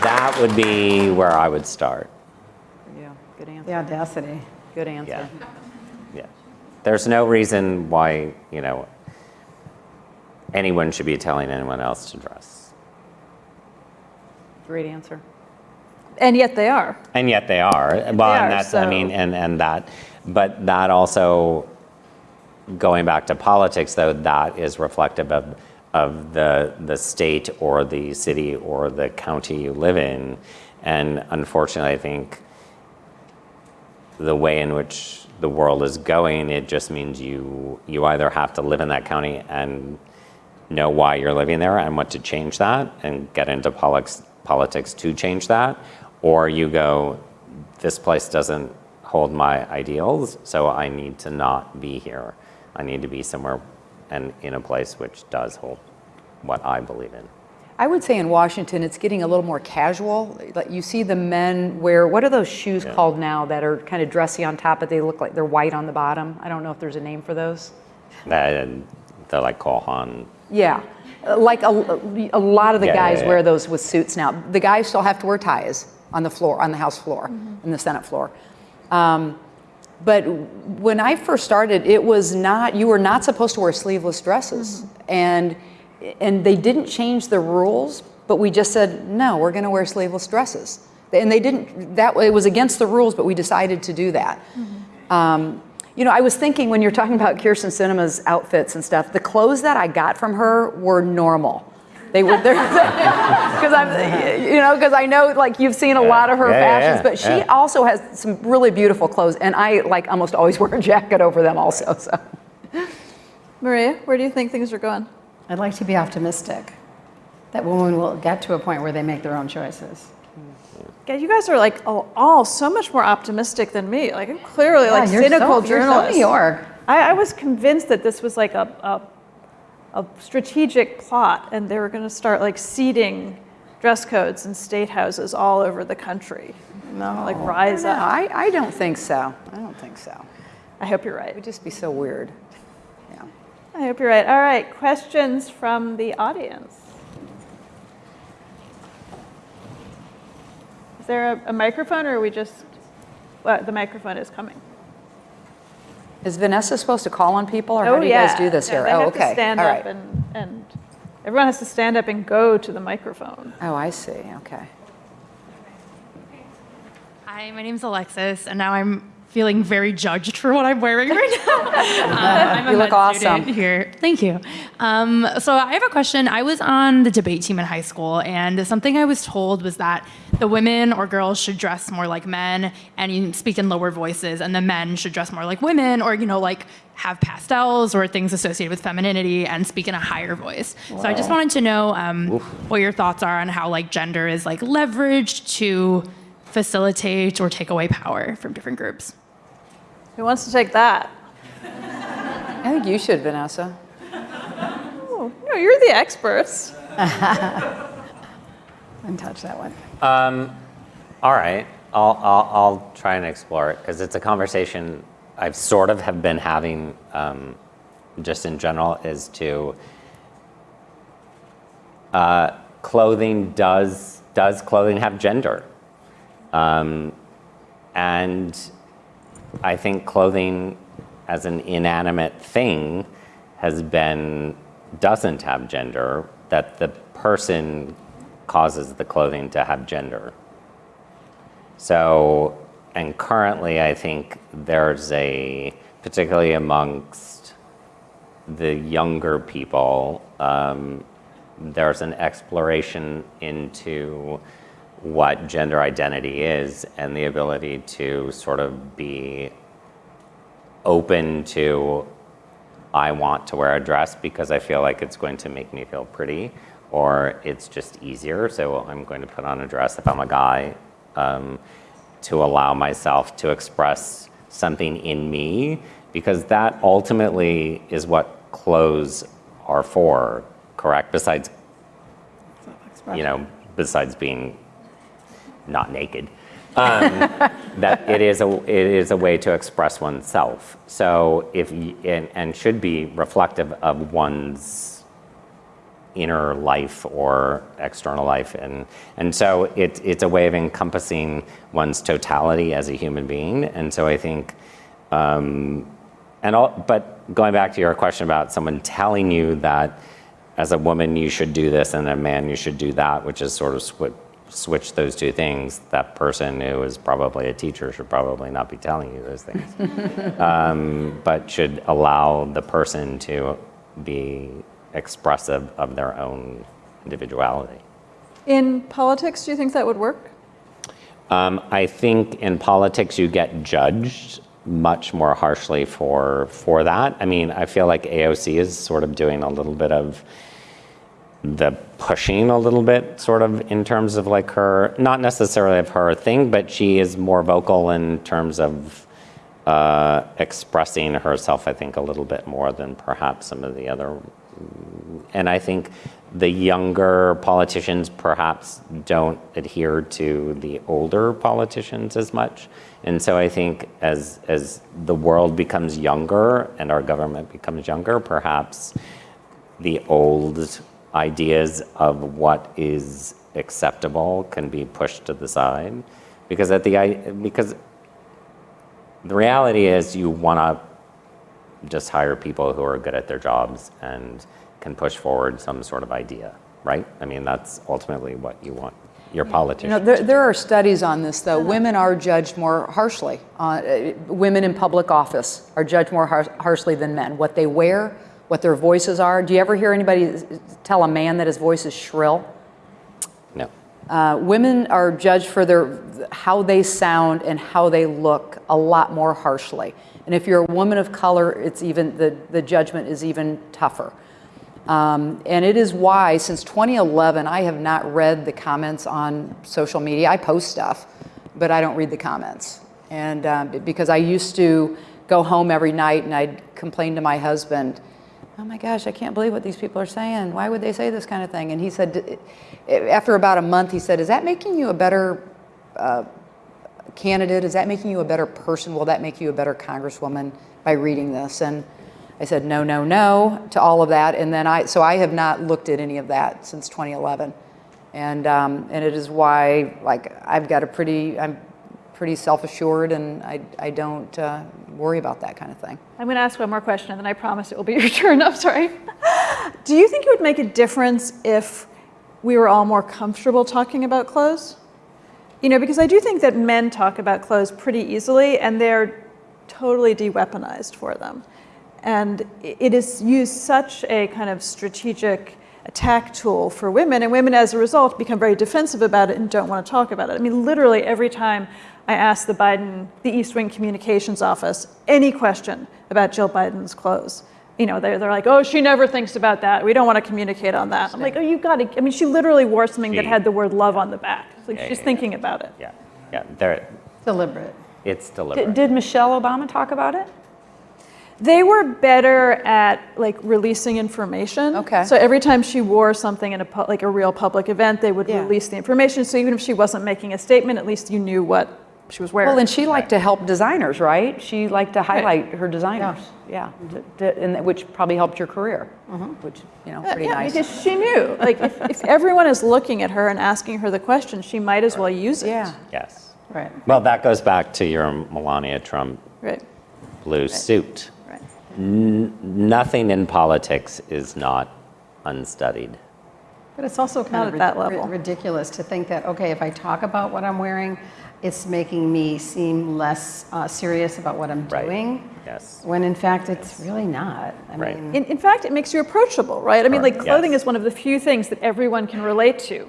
that would be where I would start. Yeah, Good answer. The audacity. Good answer. Yeah. Yeah. There's no reason why, you know, anyone should be telling anyone else to dress. Great answer. And yet they are. And yet they are. Well, are, and that's, I mean, and, and that, but that also, going back to politics though, that is reflective of, of the, the state or the city or the county you live in. And unfortunately, I think the way in which the world is going, it just means you, you either have to live in that county and know why you're living there and what to change that and get into politics, politics to change that, or you go, this place doesn't hold my ideals, so I need to not be here. I need to be somewhere and in a place which does hold what I believe in. I would say in Washington, it's getting a little more casual. You see the men wear, what are those shoes Yeah. called now that are kind of dressy on top, but they look like they're white on the bottom? I don't know if there's a name for those. They're like Cole Haan. Yeah, like a, a lot of the Yeah, guys yeah, yeah. wear those with suits now. The guys still have to wear ties on the floor, on the House floor, Mm-hmm. in the Senate floor. Um, but when I first started, it was not, you were not supposed to wear sleeveless dresses. And, and they didn't change the rules, but we just said, no, we're going to wear sleeveless dresses. And they didn't, that it was against the rules, but we decided to do that. Um, you know, I was thinking when you're talking about Kyrsten Sinema's outfits and stuff, the clothes that I got from her were normal. They were there because I'm, you know, because I know like you've seen a lot of her Yeah, yeah, fashions, yeah, but she yeah. also has some really beautiful clothes, and I like almost always wear a jacket over them also. So Maria, where do you think things are going? I'd like to be optimistic that women will get to a point where they make their own choices. God, you guys are like all, all so much more optimistic than me. Like I'm clearly like Yeah, you're cynical so, You're so. New York. I, I was convinced that this was like a, a, a strategic plot and they were going to start like seeding dress codes in state houses all over the country. No. Like rise no, up. I, I don't think so. I don't think so. I hope you're right. It would just be so weird. Yeah. I hope you're right. All right, questions from the audience. Is there a, a microphone or are we just, well, the microphone is coming. Is Vanessa supposed to call on people, or how oh, do you guys do this No, here? They oh, have okay. to stand All up right. and, and everyone has to stand up and go to the microphone. Oh, I see. Okay. Hi, my name's Alexis, and now I'm feeling very judged for what I'm wearing right now. Um, I'm You look awesome. here. Thank you. Um, so I have a question. I was on the debate team in high school, and something I was told was that the women or girls should dress more like men and speak in lower voices, and the men should dress more like women, or you know, like have pastels or things associated with femininity and speak in a higher voice. So I just wanted to know um, what your thoughts are on how like gender is like leveraged to facilitate or take away power from different groups. Who wants to take that? I think you should, Vanessa. Oh, no, you're the experts. Didn't touch that one. All right, I'll, I'll, I'll try and explore it because it's a conversation I've sort of have been having um, just in general is to uh, clothing does does clothing have gender, um, and I think clothing as an inanimate thing has been doesn't have gender that the person causes the clothing to have gender. So, and currently, I think there's a, particularly amongst the younger people, um, there's an exploration into what gender identity is and the ability to sort of be open to I want to wear a dress because I feel like it's going to make me feel pretty, or it's just easier, so I'm going to put on a dress if I'm a guy, um, to allow myself to express something in me, because that ultimately is what clothes are for, correct? Besides, you know, besides being not naked that it is a it is a way to express oneself. So if and, and should be reflective of one's inner life or external life. And, and so it, it's a way of encompassing one's totality as a human being. And so I think, um, and all, but going back to your question about someone telling you that as a woman you should do this and a man you should do that, which is sort of swi- switch those two things, that person who is probably a teacher should probably not be telling you those things, um, but should allow the person to be expressive of their own individuality. In politics, do you think that would work? Um, I think in politics you get judged much more harshly for for that. I mean, I feel like AOC is sort of doing a little bit of the pushing a little bit sort of in terms of like her not necessarily of her thing but she is more vocal in terms of uh, expressing herself i think a little bit more than perhaps some of the other and i think the younger politicians perhaps don't adhere to the older politicians as much and so i think as as the world becomes younger and our government becomes younger perhaps the old ideas of what is acceptable can be pushed to the side because at the because the reality is you want to just hire people who are good at their jobs and can push forward some sort of idea right i mean that's ultimately what you want your You politician know, there, there are studies on this, though. Women are judged more harshly. Uh, uh, women in public office are judged more har- harshly than men. What they wear, what their voices are. Do you ever hear anybody tell a man that his voice is shrill? no Uh, women are judged for their how they sound and how they look a lot more harshly. And if you're a woman of color, it's even the, the judgment is even tougher. Um, and it is why, since 2011, I have not read the comments on social media. I post stuff, but I don't read the comments. And um, because I used to go home every night and I'd complain to my husband, oh my gosh, I can't believe what these people are saying. Why would they say this kind of thing? And he said, after about a month, he said, is that making you a better uh, candidate? Is that making you a better person? Will that make you a better congresswoman by reading this? And I said, no, no, no to all of that. And then I, so I have not looked at any of that since 2011. And, um, and it is why, like, I've got a pretty, I'm pretty self-assured and I, I don't uh, worry about that kind of thing. I'm going to ask one more question, and then I promise it will be your turn. I'm sorry. Do you think it would make a difference if we were all more comfortable talking about clothes? You know, because I do think that men talk about clothes pretty easily, and they're totally de-weaponized for them. And it is used such a kind of strategic attack tool for women, and women as a result become very defensive about it and don't want to talk about it. I mean, literally every time I asked the Biden, the East Wing Communications Office, any question about Jill Biden's clothes, you know, they're, they're like, oh, she never thinks about that. We don't want to communicate on that. I'm like, oh, you got to, I mean, she literally wore something that had the word love on the back. It's like Yeah, she's yeah, thinking about it. yeah yeah, they're. Deliberate. it's deliberate Did, did Michelle Obama talk about it? They were better at like releasing information. Okay. So every time she wore something in a pu- like a real public event, they would Yeah. release the information. So even if she wasn't making a statement, at least you knew what she was wearing. Well, and she liked to help designers, right? She liked to highlight her designers. Yeah, to- to- and that- which probably helped your career, mm-hmm. which, you know, uh, pretty yeah, nice. because she knew. Like if, if everyone is looking at her and asking her the question, she might as well use it. Yeah. yes Right. well that goes back to your melania trump Right. blue suit Right. nothing in politics is not unstudied. But it's also kind Not of at that level. ridiculous to think that, okay, if I talk about what I'm wearing, it's making me seem less uh, serious about what I'm Right. doing. Yes. When in fact, it's really not. I Right. mean, In, in fact, it makes you approachable, right? I mean, like clothing Yes. is one of the few things that everyone can relate to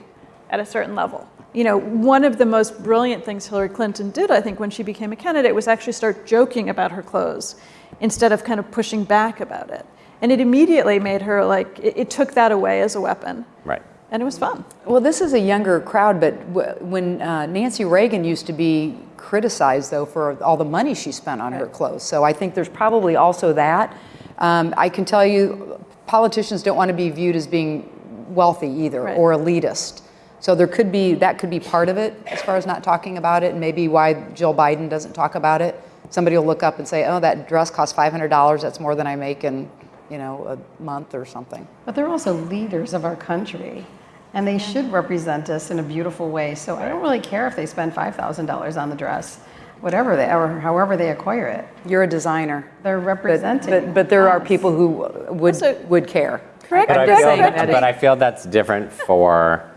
at a certain level. You know, one of the most brilliant things Hillary Clinton did, I think, when she became a candidate was actually start joking about her clothes instead of kind of pushing back about it. And it immediately made her like, it, it took that away as a weapon. Right. And it was fun. Well, this is a younger crowd, but w- when uh, Nancy Reagan used to be criticized, though, for all the money she spent on her clothes. So I think there's probably also that. Um, I can tell you, politicians don't want to be viewed as being wealthy either Right. or elitist. So there could be, that could be part of it as far as not talking about it, and maybe why Jill Biden doesn't talk about it. Somebody will look up and say, oh, that dress cost $500, that's more than I make in you know, a month or something. But they're also leaders of our country, and they should represent us in a beautiful way. So I don't really care if they spend $5,000 on the dress, whatever they, or however they acquire it. You're a designer. They're representing. but, but there are people who would, Also- would care. Correct, But I, just feel, saying that but I feel that's different for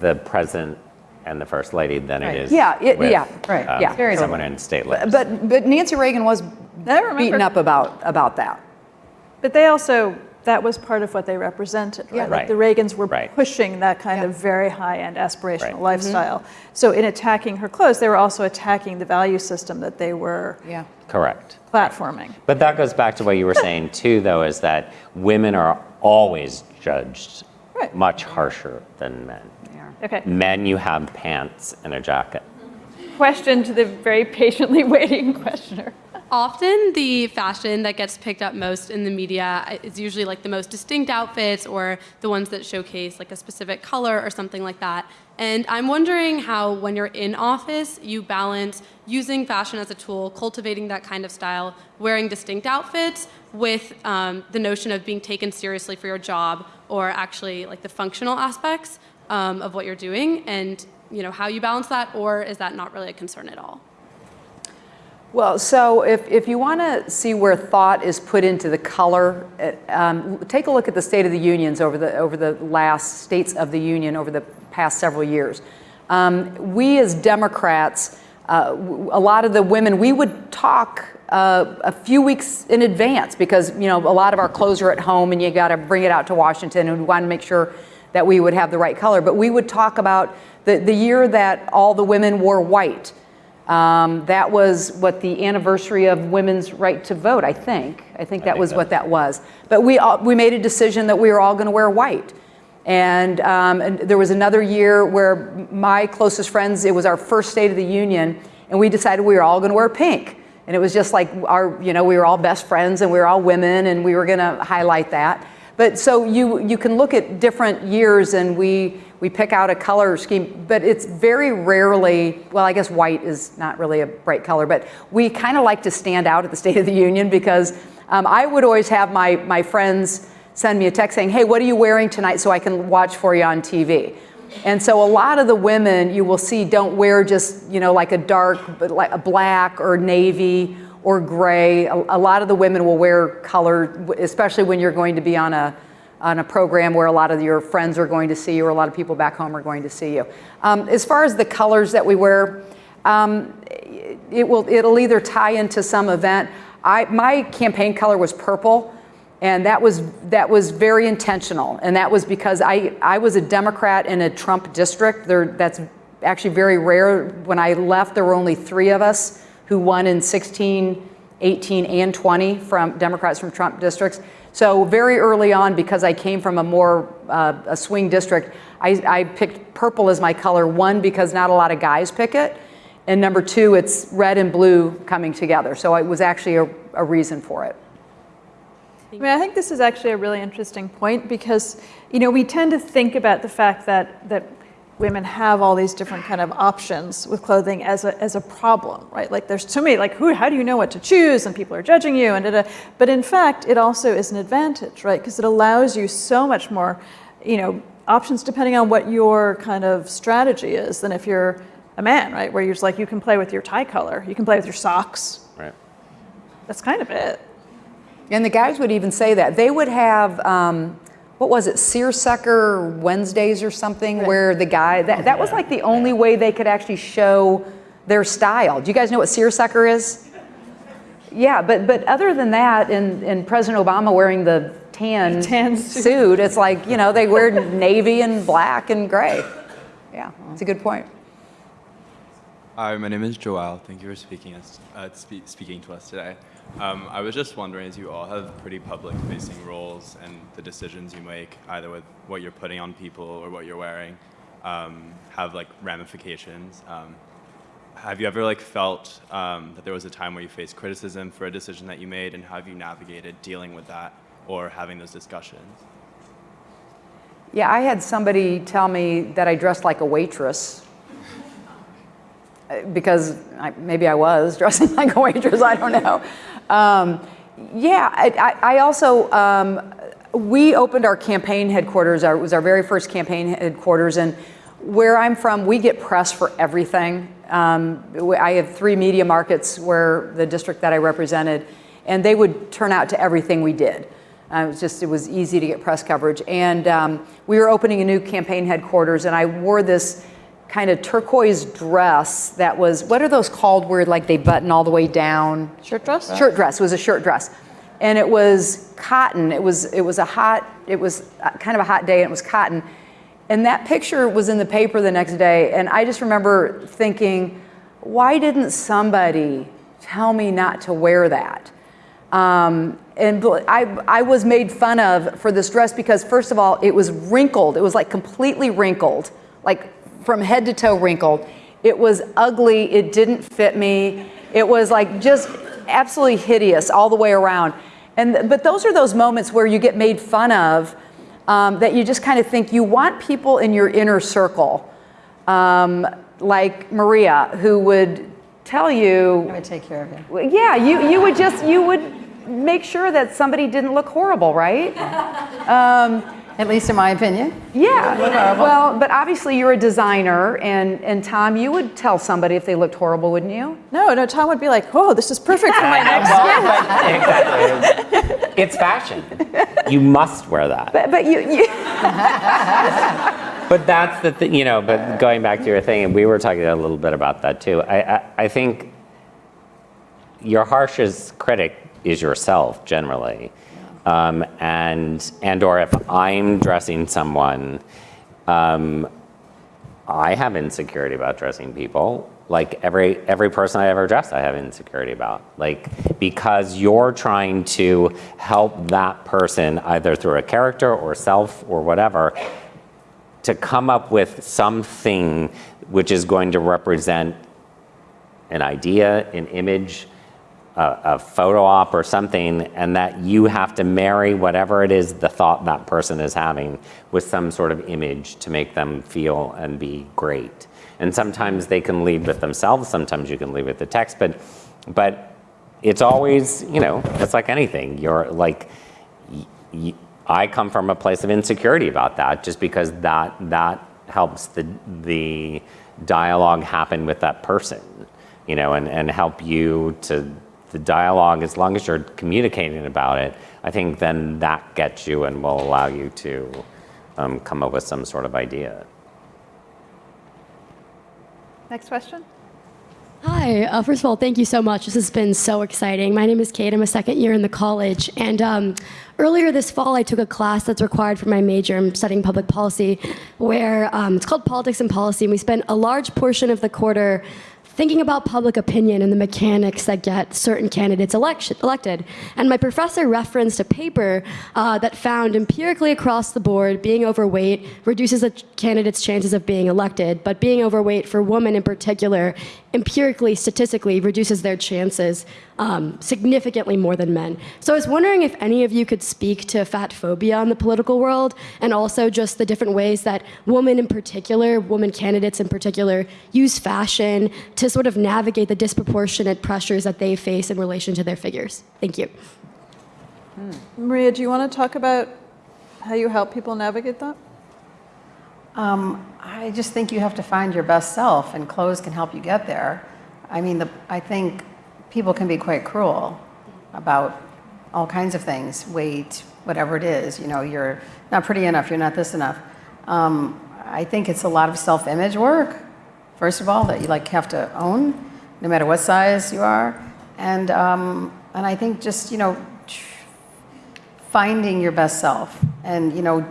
the president and the first lady than Right. it is Yeah, it- with, yeah, right, um, yeah. Very someone different. in state lips. But, but Nancy Reagan was I beaten up about, about that. But they also, that was part of what they represented, right? Yeah. Like Right. the Reagans were Right. pushing that kind Yeah. of very high-end aspirational Right. Mm-hmm. lifestyle. So in attacking her clothes, they were also attacking the value system that they were Yeah. Correct. platforming. But that goes back to what you were saying too, though, is that women are always judged Right. much harsher than men. Okay, Men, you have pants and a jacket. question to the very patiently waiting questioner. Often, the fashion that gets picked up most in the media is usually like the most distinct outfits or the ones that showcase like a specific color or something like that. And I'm wondering how, when you're in office, you balance using fashion as a tool, cultivating that kind of style, wearing distinct outfits, with um, the notion of being taken seriously for your job or actually like the functional aspects um, of what you're doing, and you know how you balance that, or is that not really a concern at all? Well, so if, if you want to see where thought is put into the color, uh, um, take a look at the State of the Unions over the, over the last States of the Union over the past several years. Um, we as Democrats, uh, a lot of the women, we would talk uh, a few weeks in advance because, you know, a lot of our clothes are at home and you got to bring it out to Washington and we want to make sure that we would have the right color. But we would talk about the, the year that all the women wore white. Um, that was what the anniversary of women's right to vote, I think. I think that think was what that was. But we, all, we made a decision that we were all going to wear white. And, um, and there was another year where my closest friends, it was our first State of the Union, and we decided we were all going to wear pink. And it was just like our, you know, we were all best friends and we were all women and we were going to highlight that. But so you, you can look at different years and we, we pick out a color scheme, but it's very rarely, well, I guess white is not really a bright color, but we kind of like to stand out at the State of the Union because um, I would always have my, my friends send me a text saying, hey, what are you wearing tonight so I can watch for you on TV? And so a lot of the women you will see don't wear just, you know, like a dark, but like a black or navy or gray. A, a lot of the women will wear color, especially when you're going to be on a, on a program where a lot of your friends are going to see you or a lot of people back home are going to see you. Um, as far as the colors that we wear, um, it will, it'll either tie into some event. I, my campaign color was purple. And that was, that was very intentional. And that was because I, I was a Democrat in a Trump district. There, that's actually very rare. When I left, there were only three of us who won in 16, 18, and 20 from Democrats from Trump districts. So very early on, because I came from a more uh, a swing district, I, I picked purple as my color. One, because not a lot of guys pick it. And number two, it's red and blue coming together. So it was actually a, a reason for it. I mean, I think this is actually a really interesting point because, you know, we tend to think about the fact that, that women have all these different kind of options with clothing as a, as a problem, right? Like there's too many, like who, how do you know what to choose and people are judging you and da, da. But in fact, it also is an advantage, right? Because it allows you so much more, you know, options depending on what your kind of strategy is than if you're a man, right? Where you're just like, you can play with your tie color, you can play with your socks. Right. That's kind of it. And the guys would even say that. They would have, um, what was it, seersucker Wednesdays or something, where the guy, that, that was like the only way they could actually show their style. Do you guys know what seersucker is? Yeah, but, but other than that, and, and President Obama wearing the tan, Tan suit. suit, it's like, you know, they wear navy and black and gray. Yeah, it's a good point. Hi, my name is Joel. Thank you for speaking, us, uh, spe- speaking to us today. Um, I was just wondering, as you all have pretty public-facing roles and the decisions you make, either with what you're putting on people or what you're wearing, um, have like ramifications. Um, have you ever like felt um, that there was a time where you faced criticism for a decision that you made, and how have you navigated dealing with that or having those discussions? Yeah, I had somebody tell me that I dressed like a waitress. Uh, Because I, maybe I was dressing like a waitress, I don't know. Um, Yeah, I, I also, um, we opened our campaign headquarters, it was our very first campaign headquarters, and where I'm from, we get press for everything. Um, I have three media markets where the district that I represented, and they would turn out to everything we did. Uh, it was just, it was easy to get press coverage. And um, we were opening a new campaign headquarters, and I wore this kind of turquoise dress that was, what are those called where like they button all the way down? Shirt dress? Shirt dress, it was a shirt dress. And it was cotton, it was, it was a hot, it was kind of a hot day and it was cotton. And that picture was in the paper the next day and I just remember thinking, why didn't somebody tell me not to wear that? Um, and I, I was made fun of for this dress because first of all, it was wrinkled. It was like completely wrinkled, like from head to toe wrinkled. It was ugly. It didn't fit me. It was like just absolutely hideous all the way around. And but those are those moments where you get made fun of um, that you just kind of think you want people in your inner circle, um, like Maria, who would tell you I would take care of you. Yeah, you, you would just, you would make sure that somebody didn't look horrible, right? At least in my opinion. Yeah, well, but obviously you're a designer, and, and Tom, you would tell somebody if they looked horrible, wouldn't you? No, no, Tom would be like, oh, this is perfect for my next. Well, but- exactly. It's fashion. You must wear that. But, but you, you, But that's the thing, you know, but going back to your thing, and we were talking a little bit about that too. I, I, I think your harshest critic is yourself generally. Um, and, and or if I'm dressing someone, um, I have insecurity about dressing people. Like every every person I ever dress, I have insecurity about. Like because you're trying to help that person either through a character or self or whatever to come up with something which is going to represent an idea, an image, a, a photo op or something, and that you have to marry whatever it is the thought that person is having with some sort of image to make them feel and be great. And sometimes they can lead with themselves, sometimes you can lead with the text, but but it's always, you know, it's like anything. You're like I come from a place of insecurity about that just because that that helps the the dialogue happen with that person you know and, and help you to the dialogue as long as you're communicating about it i think then that gets you and will allow you to um, come up with some sort of idea Next question? Hi. Uh, first of all, thank you so much. This has been so exciting. My name is Kate. I'm a second year in the college. And um, earlier this fall, I took a class that's required for my major. I'm studying public policy, where um, it's called Politics and Policy. And we spent a large portion of the quarter thinking about public opinion and the mechanics that get certain candidates election, elected. And my professor referenced a paper uh, that found empirically across the board being overweight reduces a candidate's chances of being elected, but being overweight for women in particular empirically, statistically, reduces their chances um, significantly more than men. So I was wondering if any of you could speak to fat phobia in the political world and also just the different ways that women in particular, women candidates in particular, use fashion to sort of navigate the disproportionate pressures that they face in relation to their figures. Thank you. Maria, do you want to talk about how you help people navigate that? Um, I just think you have to find your best self, and clothes can help you get there. I mean, the, I think people can be quite cruel about all kinds of things, weight, whatever it is. You know, you're not pretty enough, you're not this enough. Um, I think it's a lot of self-image work, first of all, that you like have to own, no matter what size you are, and um, and I think just you know finding your best self and you know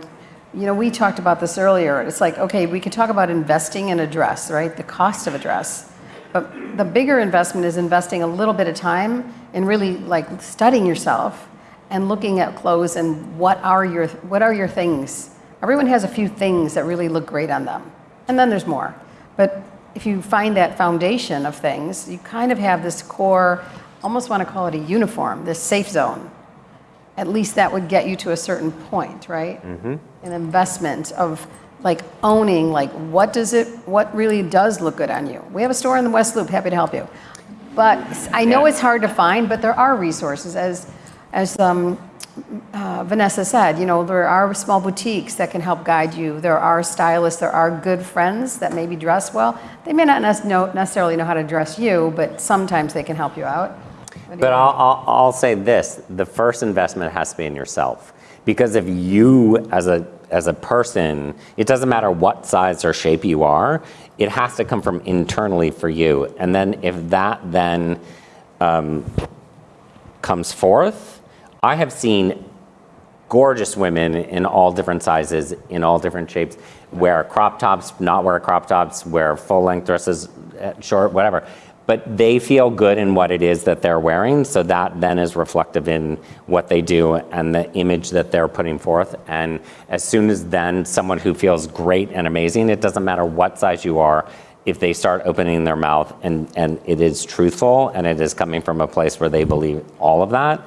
you know we talked about this earlier. It's like okay we could talk about investing in a dress right? The cost of a dress. But the bigger investment is investing a little bit of time in really like studying yourself and looking at clothes and what are your what are your things? Everyone has a few things that really look great on them. And then there's more. But if you find that foundation of things you kind of have this core almost want to call it a uniform this safe zone. At least that would get you to a certain point, right? Mm-hmm. An investment of like owning like what does it what really does look good on you. We have a store in the West Loop, happy to help you. But I know it's hard to find, but there are resources as as um, uh, Vanessa said, you know, there are small boutiques that can help guide you. There are stylists, there are good friends that maybe dress well. They may not necessarily know how to dress you, but sometimes they can help you out. But? I'll, I'll, I'll say this, the first investment has to be in yourself. Because if you, as a, as a person, it doesn't matter what size or shape you are, it has to come from internally for you. And then if that then um, comes forth, I have seen gorgeous women in all different sizes, in all different shapes, wear crop tops, not wear crop tops, wear full length dresses, uh, short, whatever. But they feel good in what it is that they're wearing, so that then is reflective in what they do and the image that they're putting forth. And as soon as then someone who feels great and amazing, it doesn't matter what size you are, if they start opening their mouth and, and it is truthful and it is coming from a place where they believe all of that,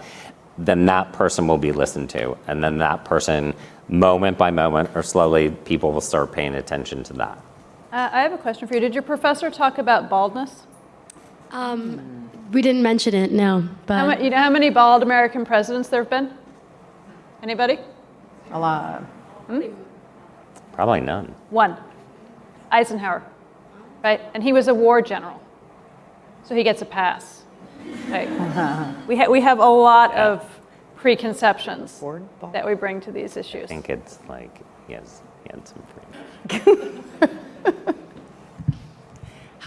then that person will be listened to. And then that person, moment by moment or slowly, people will start paying attention to that. Uh, I have a question for you. Did your professor talk about baldness? Um, we didn't mention it, no. But How you know how many bald American presidents there have been? Anybody? A lot. Probably none. One. Eisenhower, right? And he was a war general, so he gets a pass. Right? we, ha- we have a lot of preconceptions that we bring to these issues. I think it's like, he has, he had some free.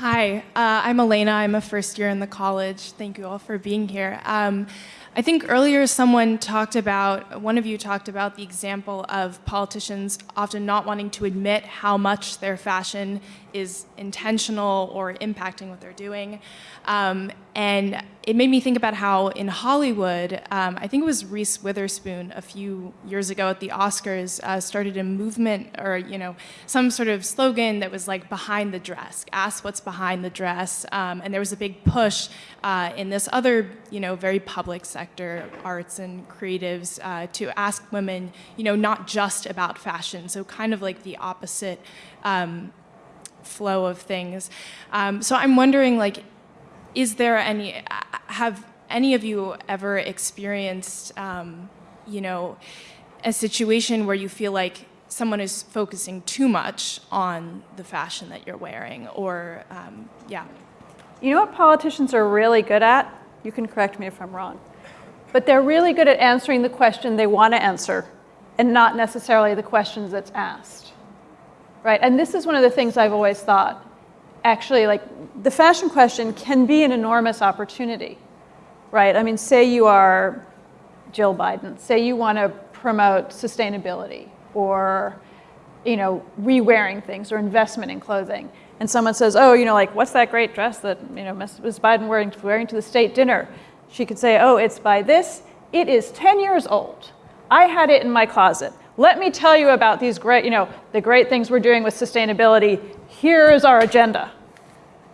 Hi, uh, I'm Elena. I'm a first year in the college. Thank you all for being here. Um, I think earlier someone talked about, one of you talked about the example of politicians often not wanting to admit how much their fashion is intentional or impacting what they're doing. Um, and it made me think about how in Hollywood, um, I think it was Reese Witherspoon a few years ago at the Oscars, uh, started a movement or, you know, some sort of slogan that was like behind the dress, ask what's behind the dress. Um, and there was a big push uh, in this other, you know, very public sector, arts and creatives, uh, to ask women, you know, not just about fashion. So kind of like the opposite um, flow of things. Um, so I'm wondering, like, is there any, have any of you ever experienced, um, you know, a situation where you feel like someone is focusing too much on the fashion that you're wearing or, um, yeah. You know what politicians are really good at? You can correct me if I'm wrong. But they're really good at answering the question they want to answer and not necessarily the questions that's asked. Right? And this is one of the things I've always thought. Actually, like the fashion question can be an enormous opportunity. Right? I mean, say you are Jill Biden, say you want to promote sustainability or you know, re-wearing things or investment in clothing. And someone says, oh, you know, like, what's that great dress that, you know, Ms. Biden wearing, wearing to the state dinner? She could say, oh, it's by this. It is 10 years old. I had it in my closet. Let me tell you about these great, you know, the great things we're doing with sustainability. Here is our agenda,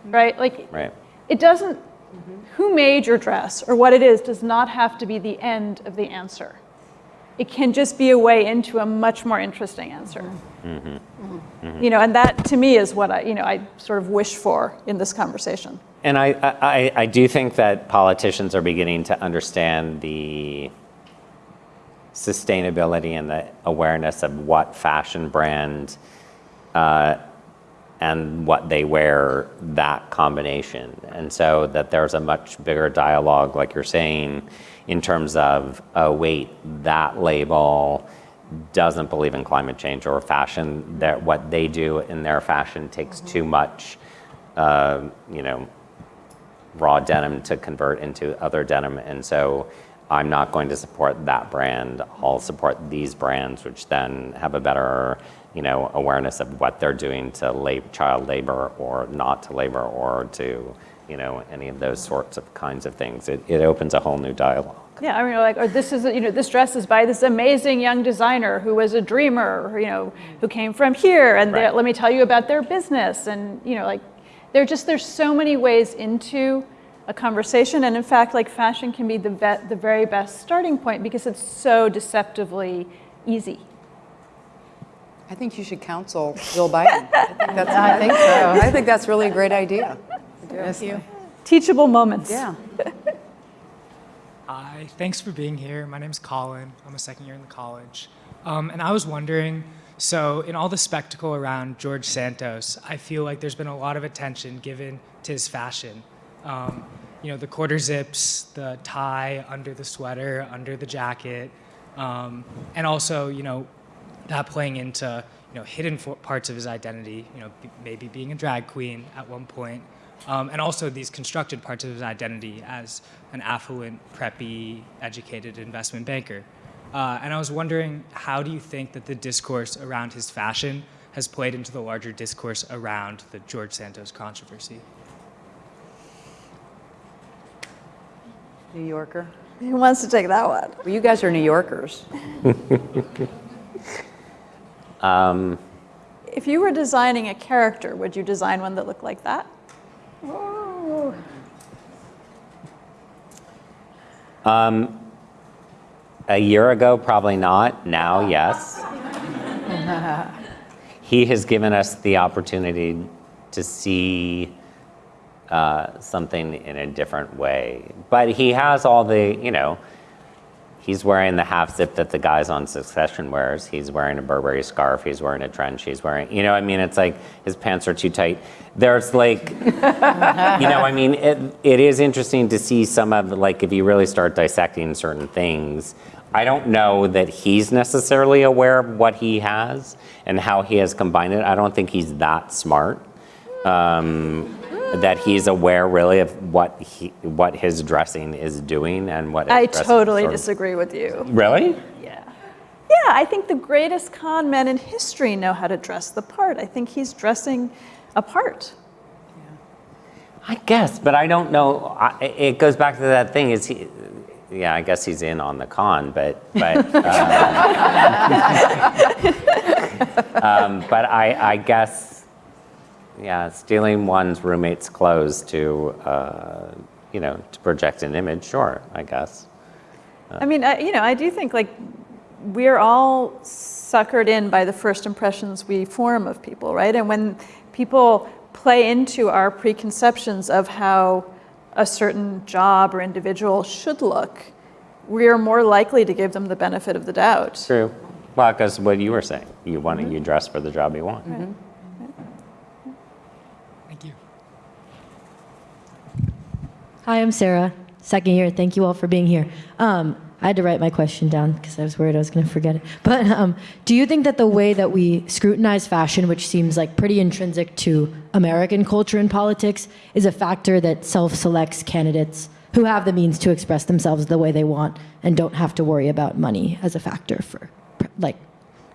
right? Like, Right. it doesn't, who made your dress or what it is does not have to be the end of the answer. It can just be a way into a much more interesting answer. Mm-hmm. Mm-hmm. Mm-hmm. You know, and that to me is what I, you know, I sort of wish for in this conversation. And I, I, I do think that politicians are beginning to understand the sustainability and the awareness of what fashion brand uh, and what they wear, that combination. And so that there's a much bigger dialogue, like you're saying, in terms of, oh, wait, that label doesn't believe in climate change or fashion, that what they do in their fashion takes too much, uh, you know, raw denim to convert into other denim. And so I'm not going to support that brand. I'll support these brands, which then have a better, you know, awareness of what they're doing to lab- child labor or not to labor or to, you know, any of those sorts of kinds of things. It, it opens a whole new dialogue. Yeah, I mean, like, or this is, you know, this dress is by this amazing young designer who was a dreamer, you know, who came from here, and Right. let me tell you about their business, and you know, like, there just there's so many ways into a conversation, and in fact, like, fashion can be the vet, the very best starting point because it's so deceptively easy. I think you should counsel Jill Biden. I think that's, I think so. I think that's really a great idea. Thank you. Teachable moments. Yeah. Hi, thanks for being here. My name's Colin. I'm a second year in the college. Um, and I was wondering, so in all the spectacle around George Santos, I feel like there's been a lot of attention given to his fashion. Um, you know, the quarter zips, the tie under the sweater, under the jacket, um, and also, you know, that playing into, you know, hidden parts of his identity, you know, maybe being a drag queen at one point, um, and also these constructed parts of his identity as an affluent, preppy, educated investment banker. Uh, and I was wondering, how do you think that the discourse around his fashion has played into the larger discourse around the George Santos controversy? New Yorker. Who wants to take that one? Well, you guys are New Yorkers. Um, If you were designing a character, would you design one that looked like that? Um, a year ago, probably not. Now, yes. he has given us the opportunity to see uh, something in a different way. But he has all the, you know, he's wearing the half zip that the guys on Succession wears. He's wearing a Burberry scarf. He's wearing a trench. He's wearing, you know, I mean, it's like his pants are too tight. There's like, you know, I mean, it, it is interesting to see some of, like, if you really start dissecting certain things. I don't know that he's necessarily aware of what he has and how he has combined it. I don't think he's that smart. Um, that he's aware really of what he, what his dressing is doing and what I totally sort of- disagree with you. Really? Yeah. Yeah, I think the greatest con men in history know how to dress the part. I think he's dressing a part. I guess, but I don't know. I, it goes back to that thing. Is he? Yeah, I guess he's in on the con, but but um, um, but I I guess yeah, stealing one's roommate's clothes to uh, you know to project an image. Sure, I guess. I mean, I, you know, I do think like we're all suckered in by the first impressions we form of people, right? And when people play into our preconceptions of how a certain job or individual should look, we are more likely to give them the benefit of the doubt. True. Well, because what you were saying, you want to you dress for the job you want. Thank you. Hi, I'm Sarah, second year. Thank you all for being here. Um, I had to write my question down because I was worried I was going to forget it. But um, do you think that the way that we scrutinize fashion, which seems like pretty intrinsic to American culture and politics, is a factor that self selects candidates who have the means to express themselves the way they want and don't have to worry about money as a factor for like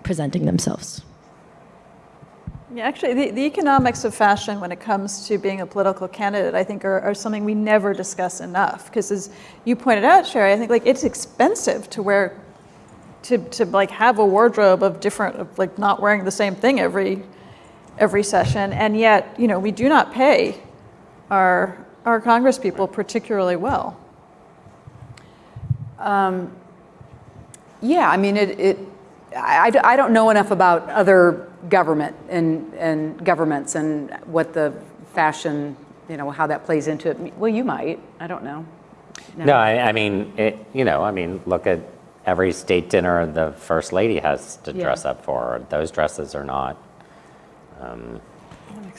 presenting themselves? Yeah, actually, the, the economics of fashion when it comes to being a political candidate, I think, are, are something we never discuss enough. Because as you pointed out, Cheri, I think like it's expensive to wear, to, to like have a wardrobe of different, of like not wearing the same thing every, every session, and yet, you know, we do not pay our, our Congress people particularly well. Um, yeah, I mean, it, it I, I don't know enough about other government and, and governments and what the fashion, you know, how that plays into it. Well, you might, I don't know. No, I, I mean, it, you know, I mean, look at every state dinner the first lady has to Yeah. dress up for. Those dresses are not um,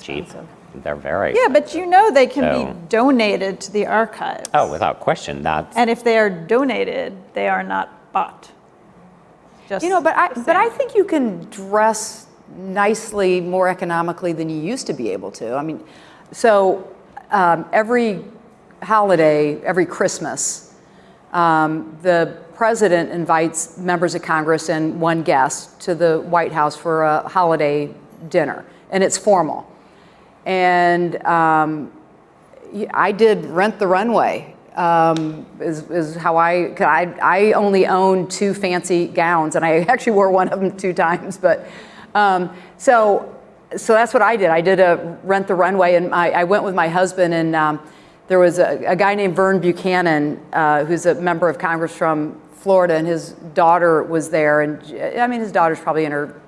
cheap. They're very. Yeah, but you know they can So- be donated to the archives. Oh, without question, that's. And if they are donated, they are not bought. Just You know, but I, but I think you can dress nicely more economically than you used to be able to. I mean, so um, every holiday, every Christmas, um, the president invites members of Congress and one guest to the White House for a holiday dinner, and it's formal. And um, I did Rent the Runway. Um, is, is how I, I, I only own two fancy gowns and I actually wore one of them two times. But um, so, so that's what I did. I did a Rent the Runway and I, I went with my husband and um, there was a, a guy named Vern Buchanan uh, who's a member of Congress from Florida and his daughter was there. And I mean, his daughter's probably in her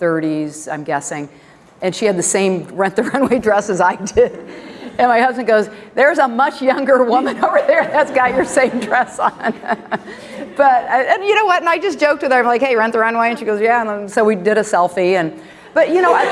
30s, I'm guessing. And she had the same Rent the Runway dress as I did. And my husband goes, there's a much younger woman over there that's got your same dress on. but, uh, and you know what, and I just joked with her, I'm like, hey, rent the runway? And she goes, yeah, and so we did a selfie, and, but you know, I,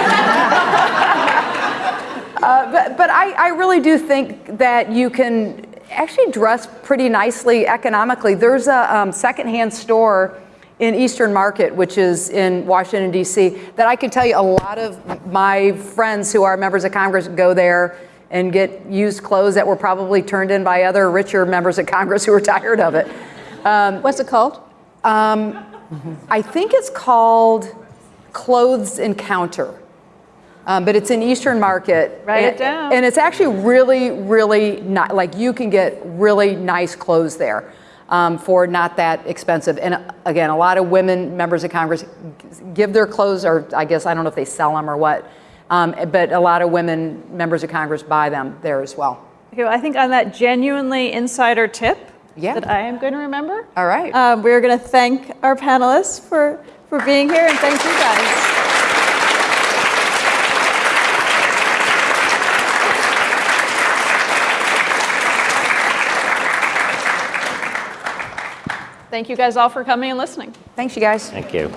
uh, but, but I, I really do think that you can actually dress pretty nicely economically. There's a um, secondhand store in Eastern Market, which is in Washington, D.C., that I can tell you a lot of my friends who are members of Congress go there and get used clothes that were probably turned in by other richer members of Congress who were tired of it. Um, What's it called? Um, I think it's called Clothes Encounter. Um, but it's an Eastern Market. Write it and, down. And it's actually really, really not like you can get really nice clothes there um, for not that expensive. And uh, again, a lot of women members of Congress give their clothes, or I guess I don't know if they sell them or what, um, but a lot of women members of Congress buy them there as well. Okay, well, I think on that genuinely insider tip Yeah. that I am going to remember, All right. um, we're going to thank our panelists for, for being here and thank you guys. Thank you guys all for coming and listening. Thanks, you guys. Thank you.